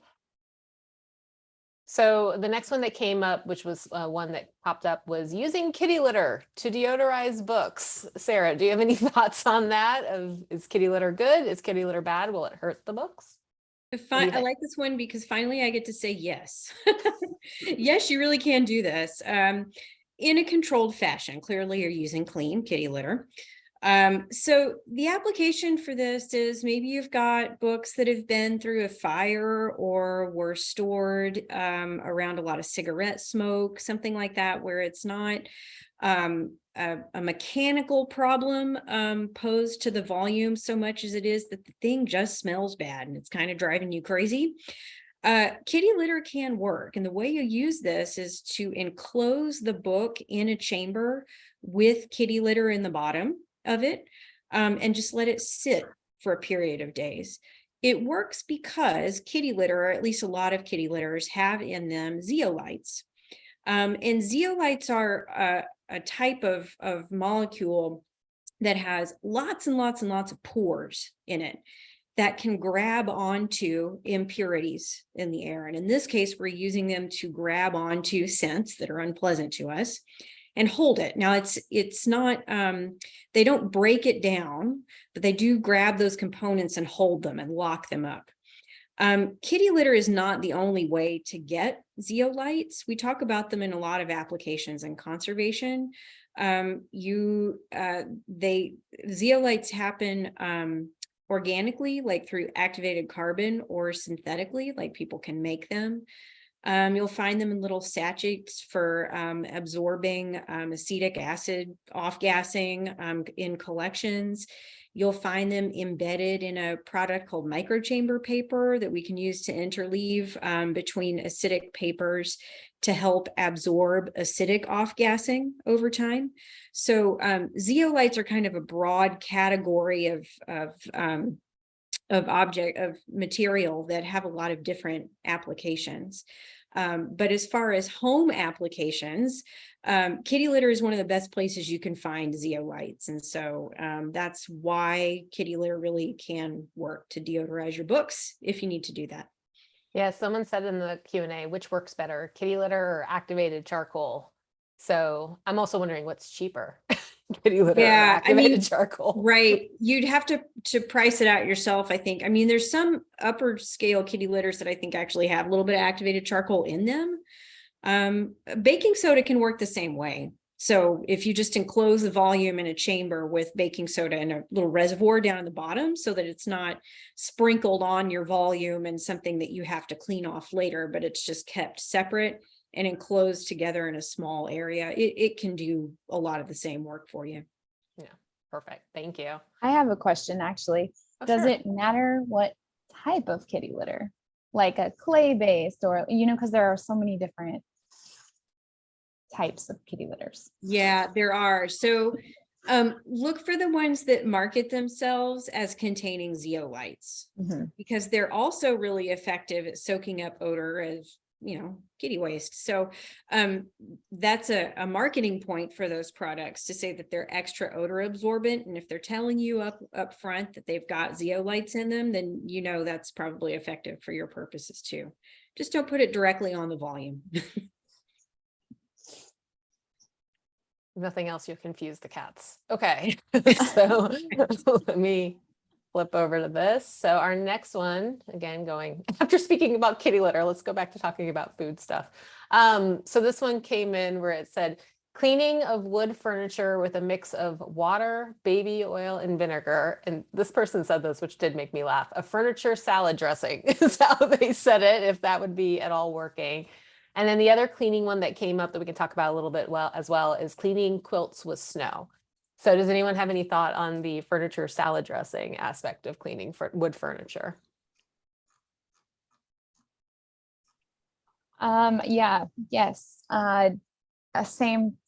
So the next one that came up, which was uh, one that popped up, was using kitty litter to deodorize books. Sarah, do you have any thoughts on that? Of is kitty litter good? Is kitty litter bad? Will it hurt the books? I do fi- I like this one because finally I get to say yes. Yes, you really can do this. Um, in a controlled fashion. Clearly you're using clean kitty litter. Um, so the application for this is maybe you've got books that have been through a fire or were stored um, around a lot of cigarette smoke, something like that, where it's not um, a, a mechanical problem um, posed to the volume so much as it is that the thing just smells bad and it's kind of driving you crazy. Uh, kitty litter can work. And the way you use this is to enclose the book in a chamber with kitty litter in the bottom of it um, and just let it sit for a period of days. It works because kitty litter, or at least a lot of kitty litters, have in them zeolites. Um, and zeolites are a, a type of, of molecule that has lots and lots and lots of pores in it. that can grab onto impurities in the air. And in this case, we're using them to grab onto scents that are unpleasant to us and hold it. Now it's, it's not, um, they don't break it down, but they do grab those components and hold them and lock them up. Um, kitty litter is not the only way to get zeolites. We talk about them in a lot of applications in conservation. Um, you, uh, they, zeolites happen, um, organically, like through activated carbon or synthetically, like people can make them. Um, you'll find them in little sachets for um, absorbing um, acetic acid off-gassing in collections. You'll find them embedded in a product called microchamber paper that we can use to interleave um, between acidic papers to help absorb acidic off-gassing over time. So um, zeolites are kind of a broad category of, of, um, of object, of material that have a lot of different applications. Um, but as far as home applications, um, kitty litter is one of the best places you can find zeolites. And so um, that's why kitty litter really can work to deodorize your books if you need to do that. Yeah, someone said in the Q and A, which works better, kitty litter or activated charcoal? So I'm also wondering what's cheaper, kitty litter or Yeah, I mean, activated charcoal? Right, you'd have to, to price it out yourself, I think. I mean, there's some upper scale kitty litters that I think actually have a little bit of activated charcoal in them. Um, baking soda can work the same way. So if you just enclose the volume in a chamber with baking soda and a little reservoir down at the bottom so that it's not sprinkled on your volume and something that you have to clean off later, but it's just kept separate and enclosed together in a small area, it, it can do a lot of the same work for you. Yeah, perfect, thank you. I have a question, actually. Oh, Does sure. it matter what type of kitty litter? Like a clay based or, you know, because there are so many different types of kitty litters. Yeah, there are. So um, look for the ones that market themselves as containing zeolites Mhm. because they're also really effective at soaking up odor as, you know, kitty waste. So um, that's a, a marketing point for those products to say that they're extra odor absorbent. And if they're telling you up, up front that they've got zeolites in them, then you know that's probably effective for your purposes too. Just don't put it directly on the volume. Nothing else, you'll confuse the cats. Okay, so let me flip over to this. So our next one, again, going, after speaking about kitty litter, let's go back to talking about food stuff. Um, so this one came in where it said, cleaning of wood furniture with a mix of water, baby oil, and vinegar. And this person said this, which did make me laugh. A furniture salad dressing is how they said it, if that would be at all working. And then the other cleaning one that came up that we can talk about a little bit well as well is cleaning quilts with snow. So does anyone have any thought on the furniture salad dressing aspect of cleaning for wood furniture? Um, yeah, yes, uh, a same,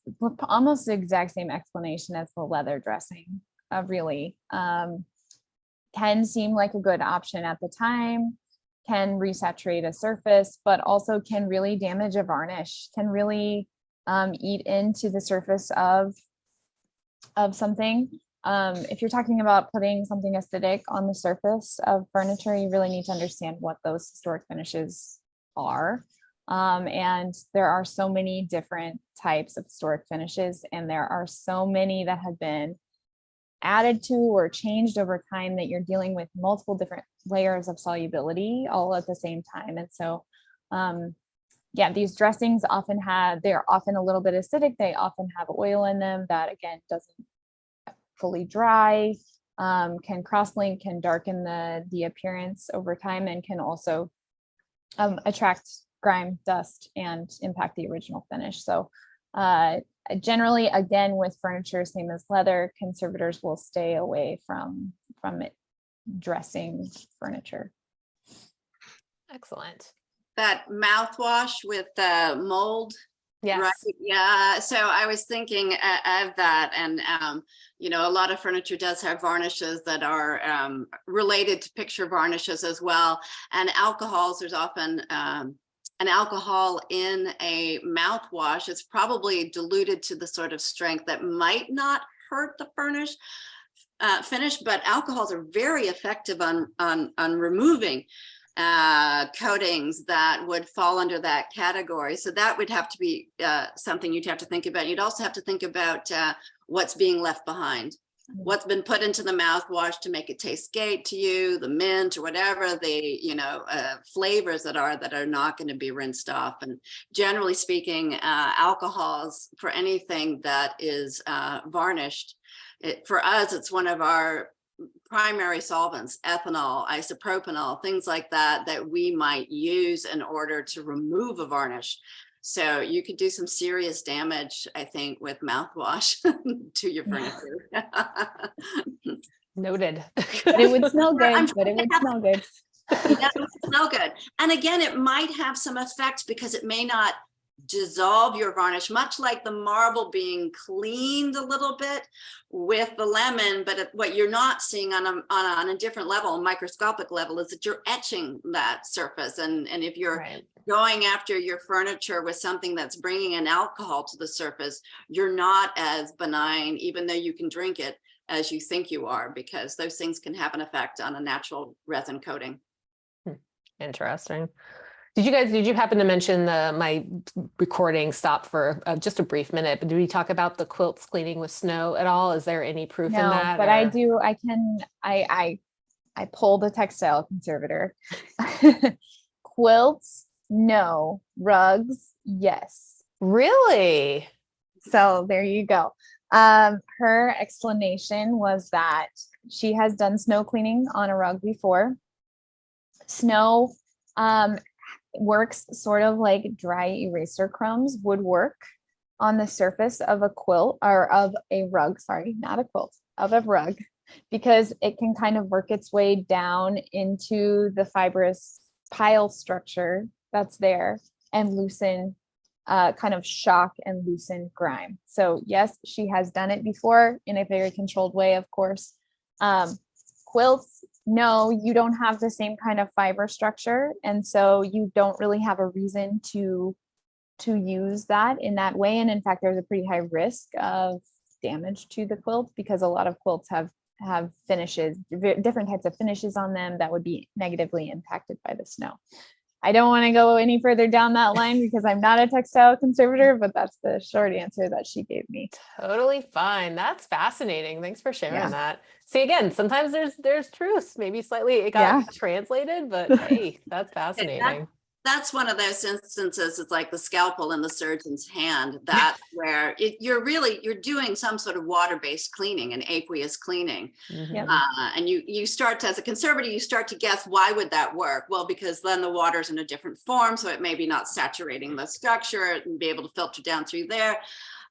almost the exact same explanation as the leather dressing, uh, really. Um, can seem like a good option at the time, can resaturate a surface, but also can really damage a varnish, can really um, eat into the surface of of something. Um, if you're talking about putting something acidic on the surface of furniture, you really need to understand what those historic finishes are. Um, and there are so many different types of historic finishes, and there are so many that have been added to or changed over time that you're dealing with multiple different layers of solubility all at the same time. And so, um, yeah, these dressings often have, they're often a little bit acidic. They often have oil in them that again doesn't fully dry, um, can cross-link, can darken the, the appearance over time and can also um, attract grime, dust, and impact the original finish. So uh, generally, again, with furniture, same as leather, conservators will stay away from, from it dressing furniture. Excellent. That mouthwash with the mold Yes. Right, yeah, so I was thinking of that and, um, you know, a lot of furniture does have varnishes that are, um, related to picture varnishes as well. And alcohols, there's often, um, an alcohol in a mouthwash. It's probably diluted to the sort of strength that might not hurt the furnish. Uh, finish, but alcohols are very effective on, on, on removing uh, coatings that would fall under that category. So that would have to be uh, something you'd have to think about. You'd also have to think about uh, what's being left behind. What's been put into the mouthwash to make it taste great to you, the mint or whatever the, you know, uh, flavors that are that are not going to be rinsed off. And generally speaking, uh, alcohols for anything that is uh, varnished, it, for us, it's one of our primary solvents, ethanol, isopropanol, things like that, that we might use in order to remove a varnish. So you could do some serious damage, I think, with mouthwash to your furniture. Noted. But it would smell I'm good, but it would smell good. It doesn't smell good. And again, it might have some effect because it may not dissolve your varnish, much like the marble being cleaned a little bit with the lemon. But what you're not seeing on a, on a, on a different level, a microscopic level, is that you're etching that surface. And, and if you're Right. going after your furniture with something that's bringing an alcohol to the surface, you're not as benign, even though you can drink it as you think you are, because those things can have an effect on a natural resin coating. Hmm. Interesting. Did you guys, did you happen to mention the, my recording stopped for uh, just a brief minute, but did we talk about the quilts cleaning with snow at all? Is there any proof in No, that? but I do, I can, I, I, I pulled a textile conservator. Quilts, no. Rugs, yes. Really? So there you go. Um, her explanation was that she has done snow cleaning on a rug before. Snow um, works sort of like dry eraser crumbs would work on the surface of a quilt or of a rug, sorry, not a quilt, of a rug, because it can kind of work its way down into the fibrous pile structure that's there and loosen uh, kind of shock and loosen grime. So yes, she has done it before in a very controlled way, of course. Um, quilts, no, you don't have the same kind of fiber structure. And so you don't really have a reason to, to use that in that way. And in fact, there's a pretty high risk of damage to the quilt because a lot of quilts have, have finishes, different types of finishes on them that would be negatively impacted by the snow. I don't want to go any further down that line because I'm not a textile conservator, but that's the short answer that she gave me. Totally fine. That's fascinating. Thanks for sharing Yeah. that. See, again, sometimes there's, there's truths, maybe slightly it got translated, but hey, that's fascinating. That's one of those instances, it's like the scalpel in the surgeon's hand. That's where it, you're really, you're doing some sort of water-based cleaning, an aqueous cleaning. Mhm. Uh, and you, you start to, as a conservator, you start to guess, why would that work? Well, because then the water's in a different form, so it may be not saturating the structure and be able to filter down through there.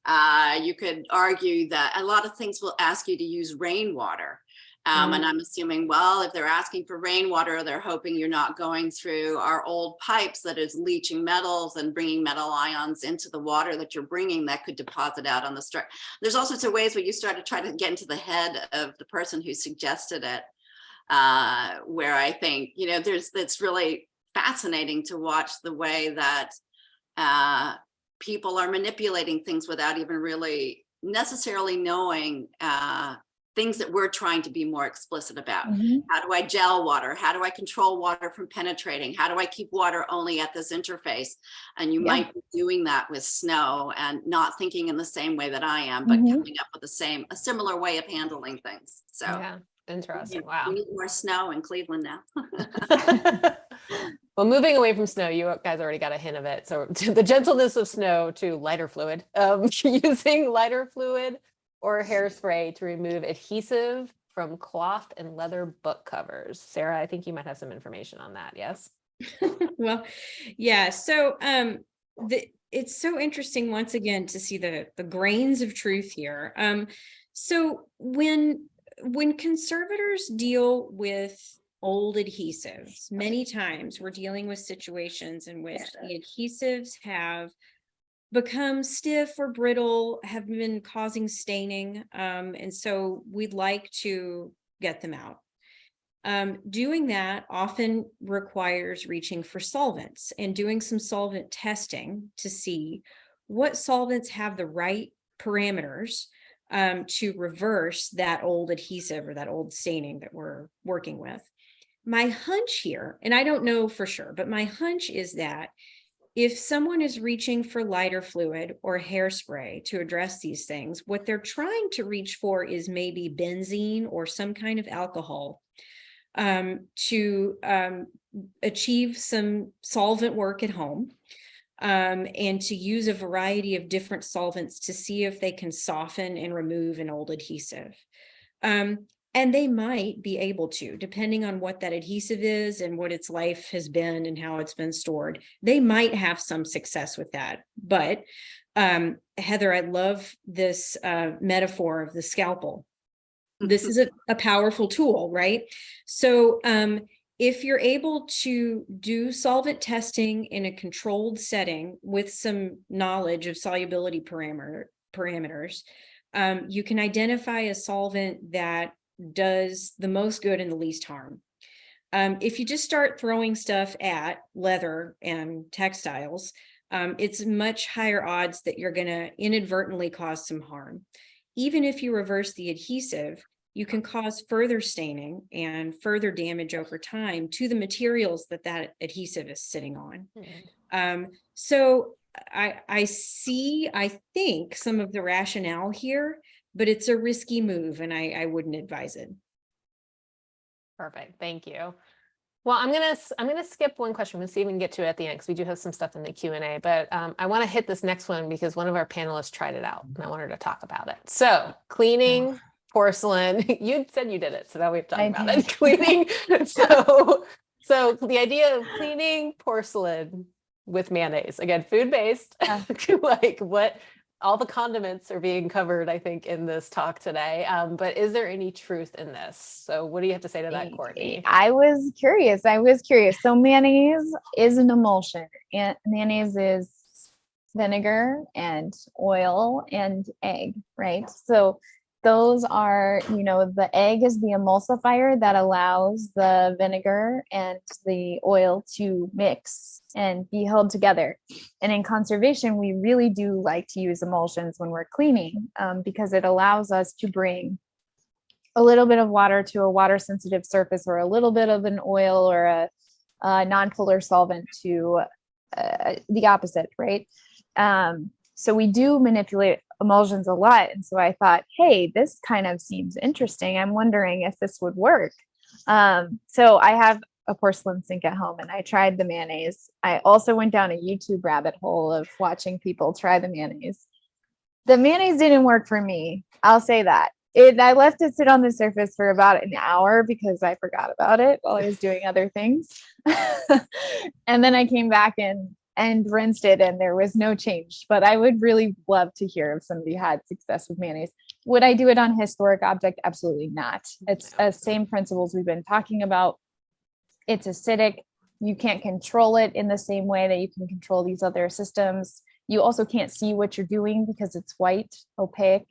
Uh, you could argue that a lot of things will ask you to use rainwater. Um, and I'm assuming, well, if they're asking for rainwater, they're hoping you're not going through our old pipes that is leaching metals and bringing metal ions into the water that you're bringing that could deposit out on the structure. There's all sorts of ways where you start to try to get into the head of the person who suggested it. Uh, where I think, you know, there's, it's really fascinating to watch the way that uh, people are manipulating things without even really necessarily knowing uh, things that we're trying to be more explicit about. Mhm. How do I gel water? How do I control water from penetrating? How do I keep water only at this interface? And you Yeah. might be doing that with snow and not thinking in the same way that I am, but Mhm. coming up with the same, a similar way of handling things. So Yeah, interesting. need- Wow. we need more snow in Cleveland now. well, moving away from snow, you guys already got a hint of it. So the gentleness of snow to lighter fluid, um, using lighter fluid or hairspray to remove adhesive from cloth and leather book covers. Sarah, I think you might have some information on that. Yes. Well, yeah, so um the it's so interesting once again to see the the grains of truth here. Um so when when conservators deal with old adhesives, many times we're dealing with situations in which the adhesives have become stiff or brittle, have been causing staining, um, and so we'd like to get them out. Um, doing that often requires reaching for solvents and doing some solvent testing to see what solvents have the right parameters um, to reverse that old adhesive or that old staining that we're working with. My hunch here, and I don't know for sure, but my hunch is that if someone is reaching for lighter fluid or hairspray to address these things, what they're trying to reach for is maybe benzene or some kind of alcohol um, to um, achieve some solvent work at home um, and to use a variety of different solvents to see if they can soften and remove an old adhesive. Um, and they might be able to, depending on what that adhesive is and what its life has been and how it's been stored. They might have some success with that. But um, Heather, I love this uh, metaphor of the scalpel. This is a, a powerful tool, right? So um, if you're able to do solvent testing in a controlled setting with some knowledge of solubility parameter parameters, um, you can identify a solvent that does the most good and the least harm. Um, if you just start throwing stuff at leather and textiles, um, it's much higher odds that you're going to inadvertently cause some harm. Even if you reverse the adhesive, you can cause further staining and further damage over time to the materials that that adhesive is sitting on. Um, so I, I see, I think some of the rationale here, but it's a risky move and I, I wouldn't advise it. Perfect, thank you. Well, I'm gonna, I'm gonna skip one question. We'll see if we can get to it at the end, because we do have some stuff in the Q and A, but um, I want to hit this next one because one of our panelists tried it out and I wanted to talk about it. So cleaning porcelain, you said you did it, so now we have to talk I about did. it. Cleaning, so, so the idea of cleaning porcelain with mayonnaise, again, food-based, Yeah. like what, all the condiments are being covered, I think, in this talk today. Um, but is there any truth in this? So what do you have to say to that, Courtney? I was curious. I was curious. So mayonnaise is an emulsion. And mayonnaise is vinegar and oil and egg, right? So those are, you know, the egg is the emulsifier that allows the vinegar and the oil to mix and be held together. And in conservation, we really do like to use emulsions when we're cleaning um, because it allows us to bring a little bit of water to a water sensitive surface or a little bit of an oil or a, a non-polar solvent to uh, the opposite, right? Um, so we do manipulate emulsions a lot. And so I thought, hey, this kind of seems interesting. I'm wondering if this would work. Um, so I have a porcelain sink at home and I tried the mayonnaise. I also went down a YouTube rabbit hole of watching people try the mayonnaise. The mayonnaise didn't work for me. I'll say that. It, I left it sit on the surface for about an hour because I forgot about it while I was doing other things. and then I came back and and rinsed it and there was no change. But I would really love to hear if somebody had success with mayonnaise. Would I do it on historic object? Absolutely not. It's the same principles we've been talking about. It's acidic. You can't control it in the same way that you can control these other systems. You also can't see what you're doing because it's white, opaque.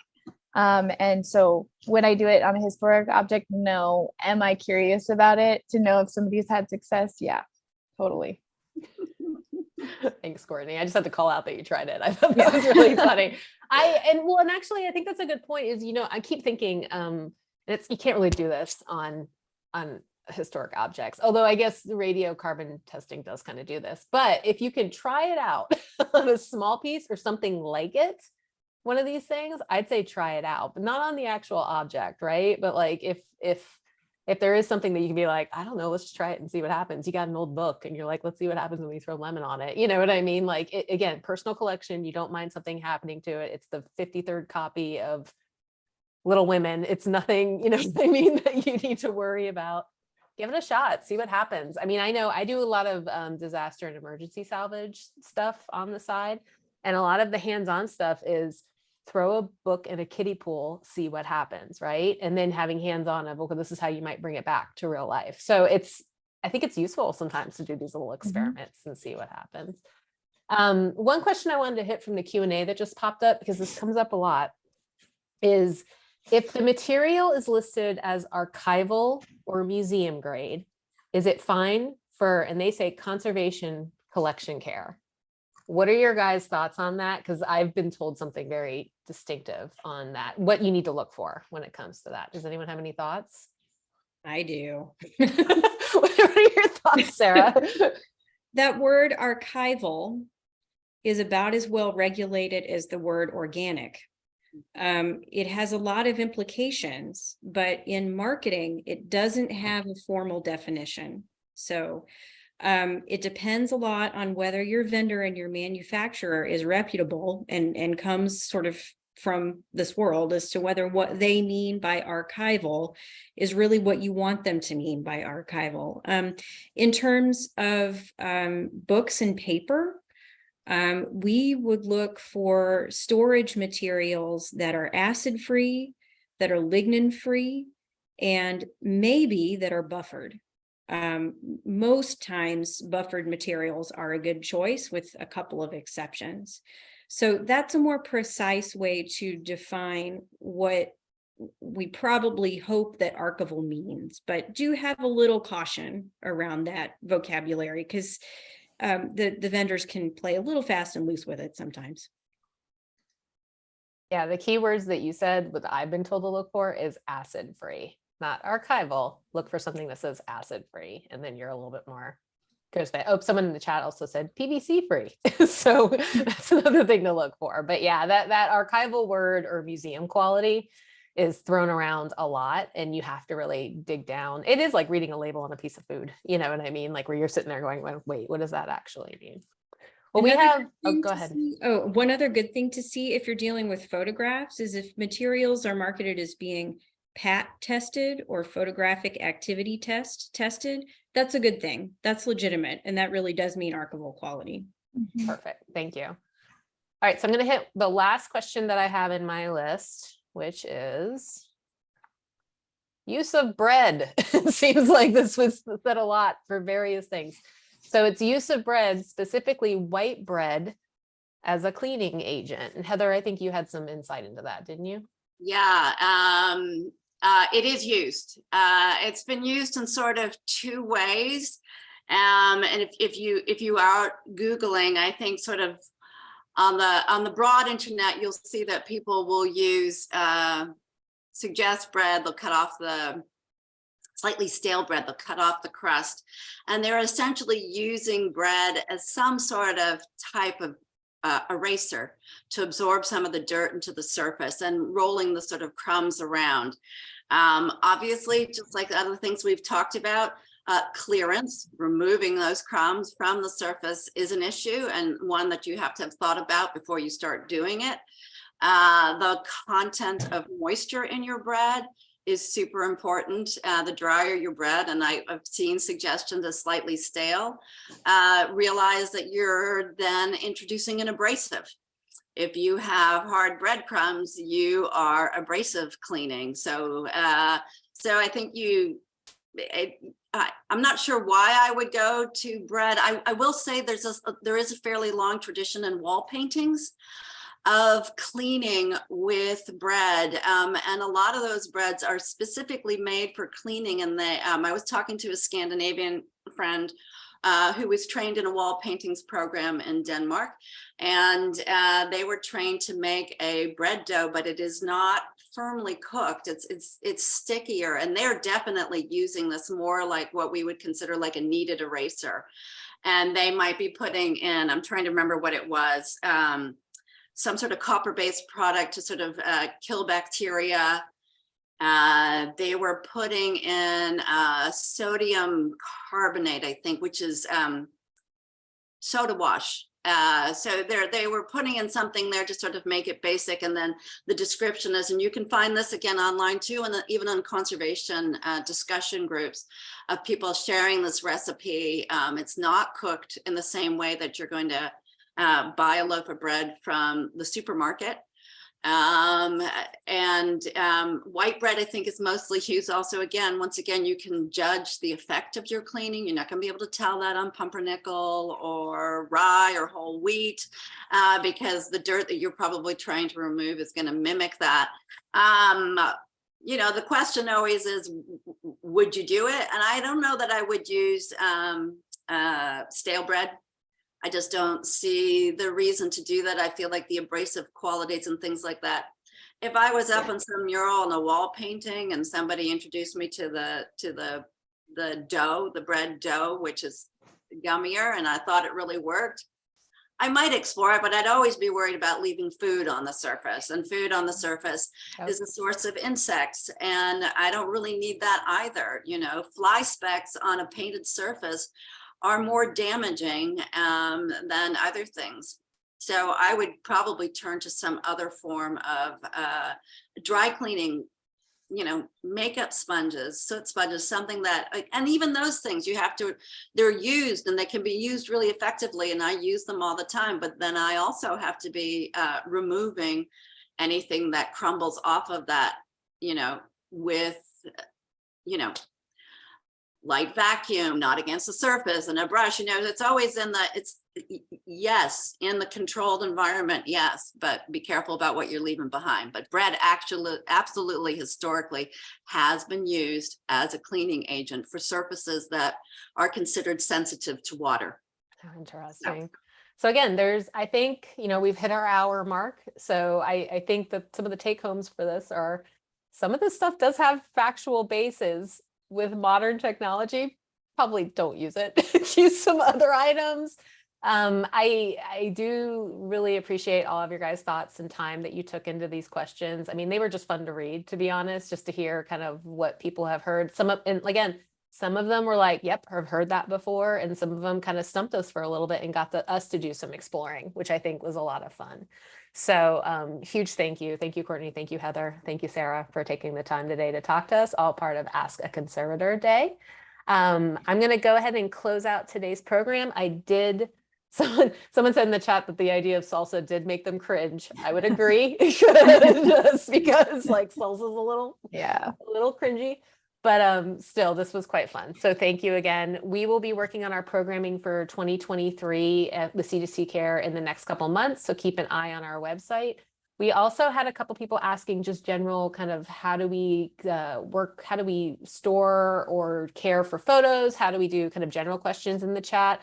Um, and so would I do it on a historic object? No. Am I curious about it to know if somebody's had success? Yeah, totally. Thanks, Courtney. I just had to call out that you tried it. I thought that was really funny. I and well, and actually, I think that's a good point. Is you know, I keep thinking, um, and it's you can't really do this on on historic objects. Although I guess the radiocarbon testing does kind of do this. But if you can try it out on a small piece or something like it, one of these things, I'd say try it out, but not on the actual object, right? But like if if if there is something that you can be like, I don't know, let's just try it and see what happens. You got an old book and you're like, let's see what happens when we throw lemon on it. You know what I mean? Like it, again, personal collection, you don't mind something happening to it. It's the 53rd copy of Little Women. It's nothing, you know I mean, that you need to worry about. Give it a shot, see what happens. I mean, I know I do a lot of um, disaster and emergency salvage stuff on the side. And a lot of the hands-on stuff is throw a book in a kiddie pool, see what happens, right? And then having hands-on of, okay, this is how you might bring it back to real life. So it's, I think it's useful sometimes to do these little experiments and see what happens. Um, one question I wanted to hit from the Q&A that just popped up, because this comes up a lot, is if the material is listed as archival or museum grade, is it fine for, and they say conservation collection care? What are your guys' thoughts on that? Because I've been told something very distinctive on that, what you need to look for when it comes to that. Does anyone have any thoughts? I do. What are your thoughts, Sarah? That word archival is about as well regulated as the word organic. Um, it has a lot of implications, but in marketing, it doesn't have a formal definition. So um, it depends a lot on whether your vendor and your manufacturer is reputable and, and comes sort of from this world as to whether what they mean by archival is really what you want them to mean by archival. Um, in terms of um, books and paper, um, we would look for storage materials that are acid-free, that are lignin-free, and maybe that are buffered. Um, most times buffered materials are a good choice with a couple of exceptions. So that's a more precise way to define what we probably hope that archival means, but do have a little caution around that vocabulary because um, the, the vendors can play a little fast and loose with it sometimes. Yeah, the keywords that you said, what I've been told to look for is acid free, not archival. Look for something that says acid free, and then you're a little bit more. Goes back. Oh, someone in the chat also said PVC free. so that's another thing to look for. But yeah, that that archival word or museum quality is thrown around a lot and you have to really dig down. It is like reading a label on a piece of food. You know what I mean? Like where you're sitting there going, "Well, wait, what does that actually mean? Well, we have, oh, go ahead. see- Oh, one other good thing to see if you're dealing with photographs is if materials are marketed as being PAT tested or photographic activity test tested, that's a good thing. That's legitimate. And that really does mean archival quality. Mhm. Perfect, thank you. All right, so I'm gonna hit the last question that I have in my list, which is use of bread. It Seems like this was said a lot for various things. So it's use of bread, specifically white bread as a cleaning agent. And Heather, I think you had some insight into that, didn't you? Yeah, um, uh, it is used. Uh, it's been used in sort of two ways. Um, and if, if you if you are Googling, I think sort of on the on the broad internet, you'll see that people will use uh, suggest bread, they'll cut off the slightly stale bread, they'll cut off the crust. And they're essentially using bread as some sort of type of uh, eraser to absorb some of the dirt into the surface and rolling the sort of crumbs around. Um, obviously, just like the other things we've talked about, uh, clearance, removing those crumbs from the surface is an issue and one that you have to have thought about before you start doing it. Uh, the content of moisture in your bread is super important. Uh, the drier your bread, and I, have seen suggestions as slightly stale, uh, realize that you're then introducing an abrasive. If you have hard breadcrumbs, you are abrasive cleaning. So, uh, so I think you, I, I'm not sure why I would go to bread. I, I will say there's a, there is a fairly long tradition in wall paintings of cleaning with bread. Um, and a lot of those breads are specifically made for cleaning. And they, um, I was talking to a Scandinavian friend uh, who was trained in a wall paintings program in Denmark. And uh, they were trained to make a bread dough, but it is not firmly cooked. It's, it's, it's stickier. And they're definitely using this more like what we would consider like a kneaded eraser. And they might be putting in, I'm trying to remember what it was, um, some sort of copper-based product to sort of uh, kill bacteria. Uh, they were putting in uh, sodium carbonate, I think, which is um, soda wash. Uh, so they were putting in something there to sort of make it basic. And then the description is, and you can find this again online too, and even on conservation uh, discussion groups of people sharing this recipe. Um, it's not cooked in the same way that you're going to uh, buy a loaf of bread from the supermarket. Um, and um, white bread, I think, is mostly used also, again, once again, you can judge the effect of your cleaning. You're not going to be able to tell that on pumpernickel or rye or whole wheat uh, because the dirt that you're probably trying to remove is going to mimic that. Um, you know, the question always is, would you do it? And I don't know that I would use um, uh, stale bread I just don't see the reason to do that. I feel like the abrasive qualities and things like that. If I was up on some mural on a wall painting and somebody introduced me to the, to the, the dough, the bread dough, which is gummier, and I thought it really worked, I might explore it, but I'd always be worried about leaving food on the surface and food on the mm-hmm. surface Yep. is a source of insects. And I don't really need that either, you know, fly specks on a painted surface are more damaging um, than other things. So I would probably turn to some other form of uh, dry cleaning, you know, makeup sponges, soot sponges, something that, and even those things you have to, they're used and they can be used really effectively and I use them all the time. But then I also have to be uh, removing anything that crumbles off of that, you know, with, you know, light vacuum, not against the surface and a brush, you know, it's always in the, it's, yes, in the controlled environment, yes, but be careful about what you're leaving behind. But bread actually, absolutely historically has been used as a cleaning agent for surfaces that are considered sensitive to water. Interesting. So again, there's, I think, you know, we've hit our hour mark. So I, I think that some of the take homes for this are, some of this stuff does have factual bases with modern technology. Probably don't use it. Use some other items. Um, I, I do really appreciate all of your guys' thoughts and time that you took into these questions. I mean, they were just fun to read, to be honest, just to hear kind of what people have heard. Some of, and again, some of them were like, yep, I've heard that before. And some of them kind of stumped us for a little bit and got the, us to do some exploring, which I think was a lot of fun. So um, huge thank you. Thank you, Courtney. Thank you, Heather. Thank you, Sarah, for taking the time today to talk to us, all part of Ask a Conservator Day. Um, I'm going to go ahead and close out today's program. I did, someone, someone said in the chat that the idea of salsa did make them cringe. I would agree, just because like salsa's a little Yeah. a little cringy, but um, still, this was quite fun. So thank you again. We will be working on our programming for 2023 at the C2C Care in the next couple months. So keep an eye on our website. We also had a couple people asking just general kind of how do we uh, work, how do we store or care for photos? How do we do kind of general questions in the chat?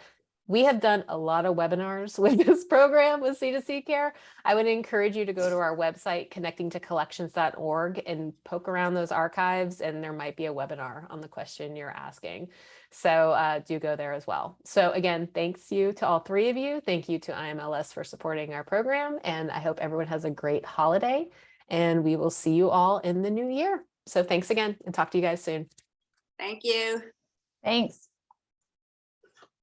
We have done a lot of webinars with this program with C2C Care. I would encourage you to go to our website, connectingtocollections.org and poke around those archives and there might be a webinar on the question you're asking. So uh, do go there as well. So again, thanks you to all three of you. Thank you to IMLS for supporting our program and I hope everyone has a great holiday and we will see you all in the new year. So thanks again and talk to you guys soon. Thank you. Thanks.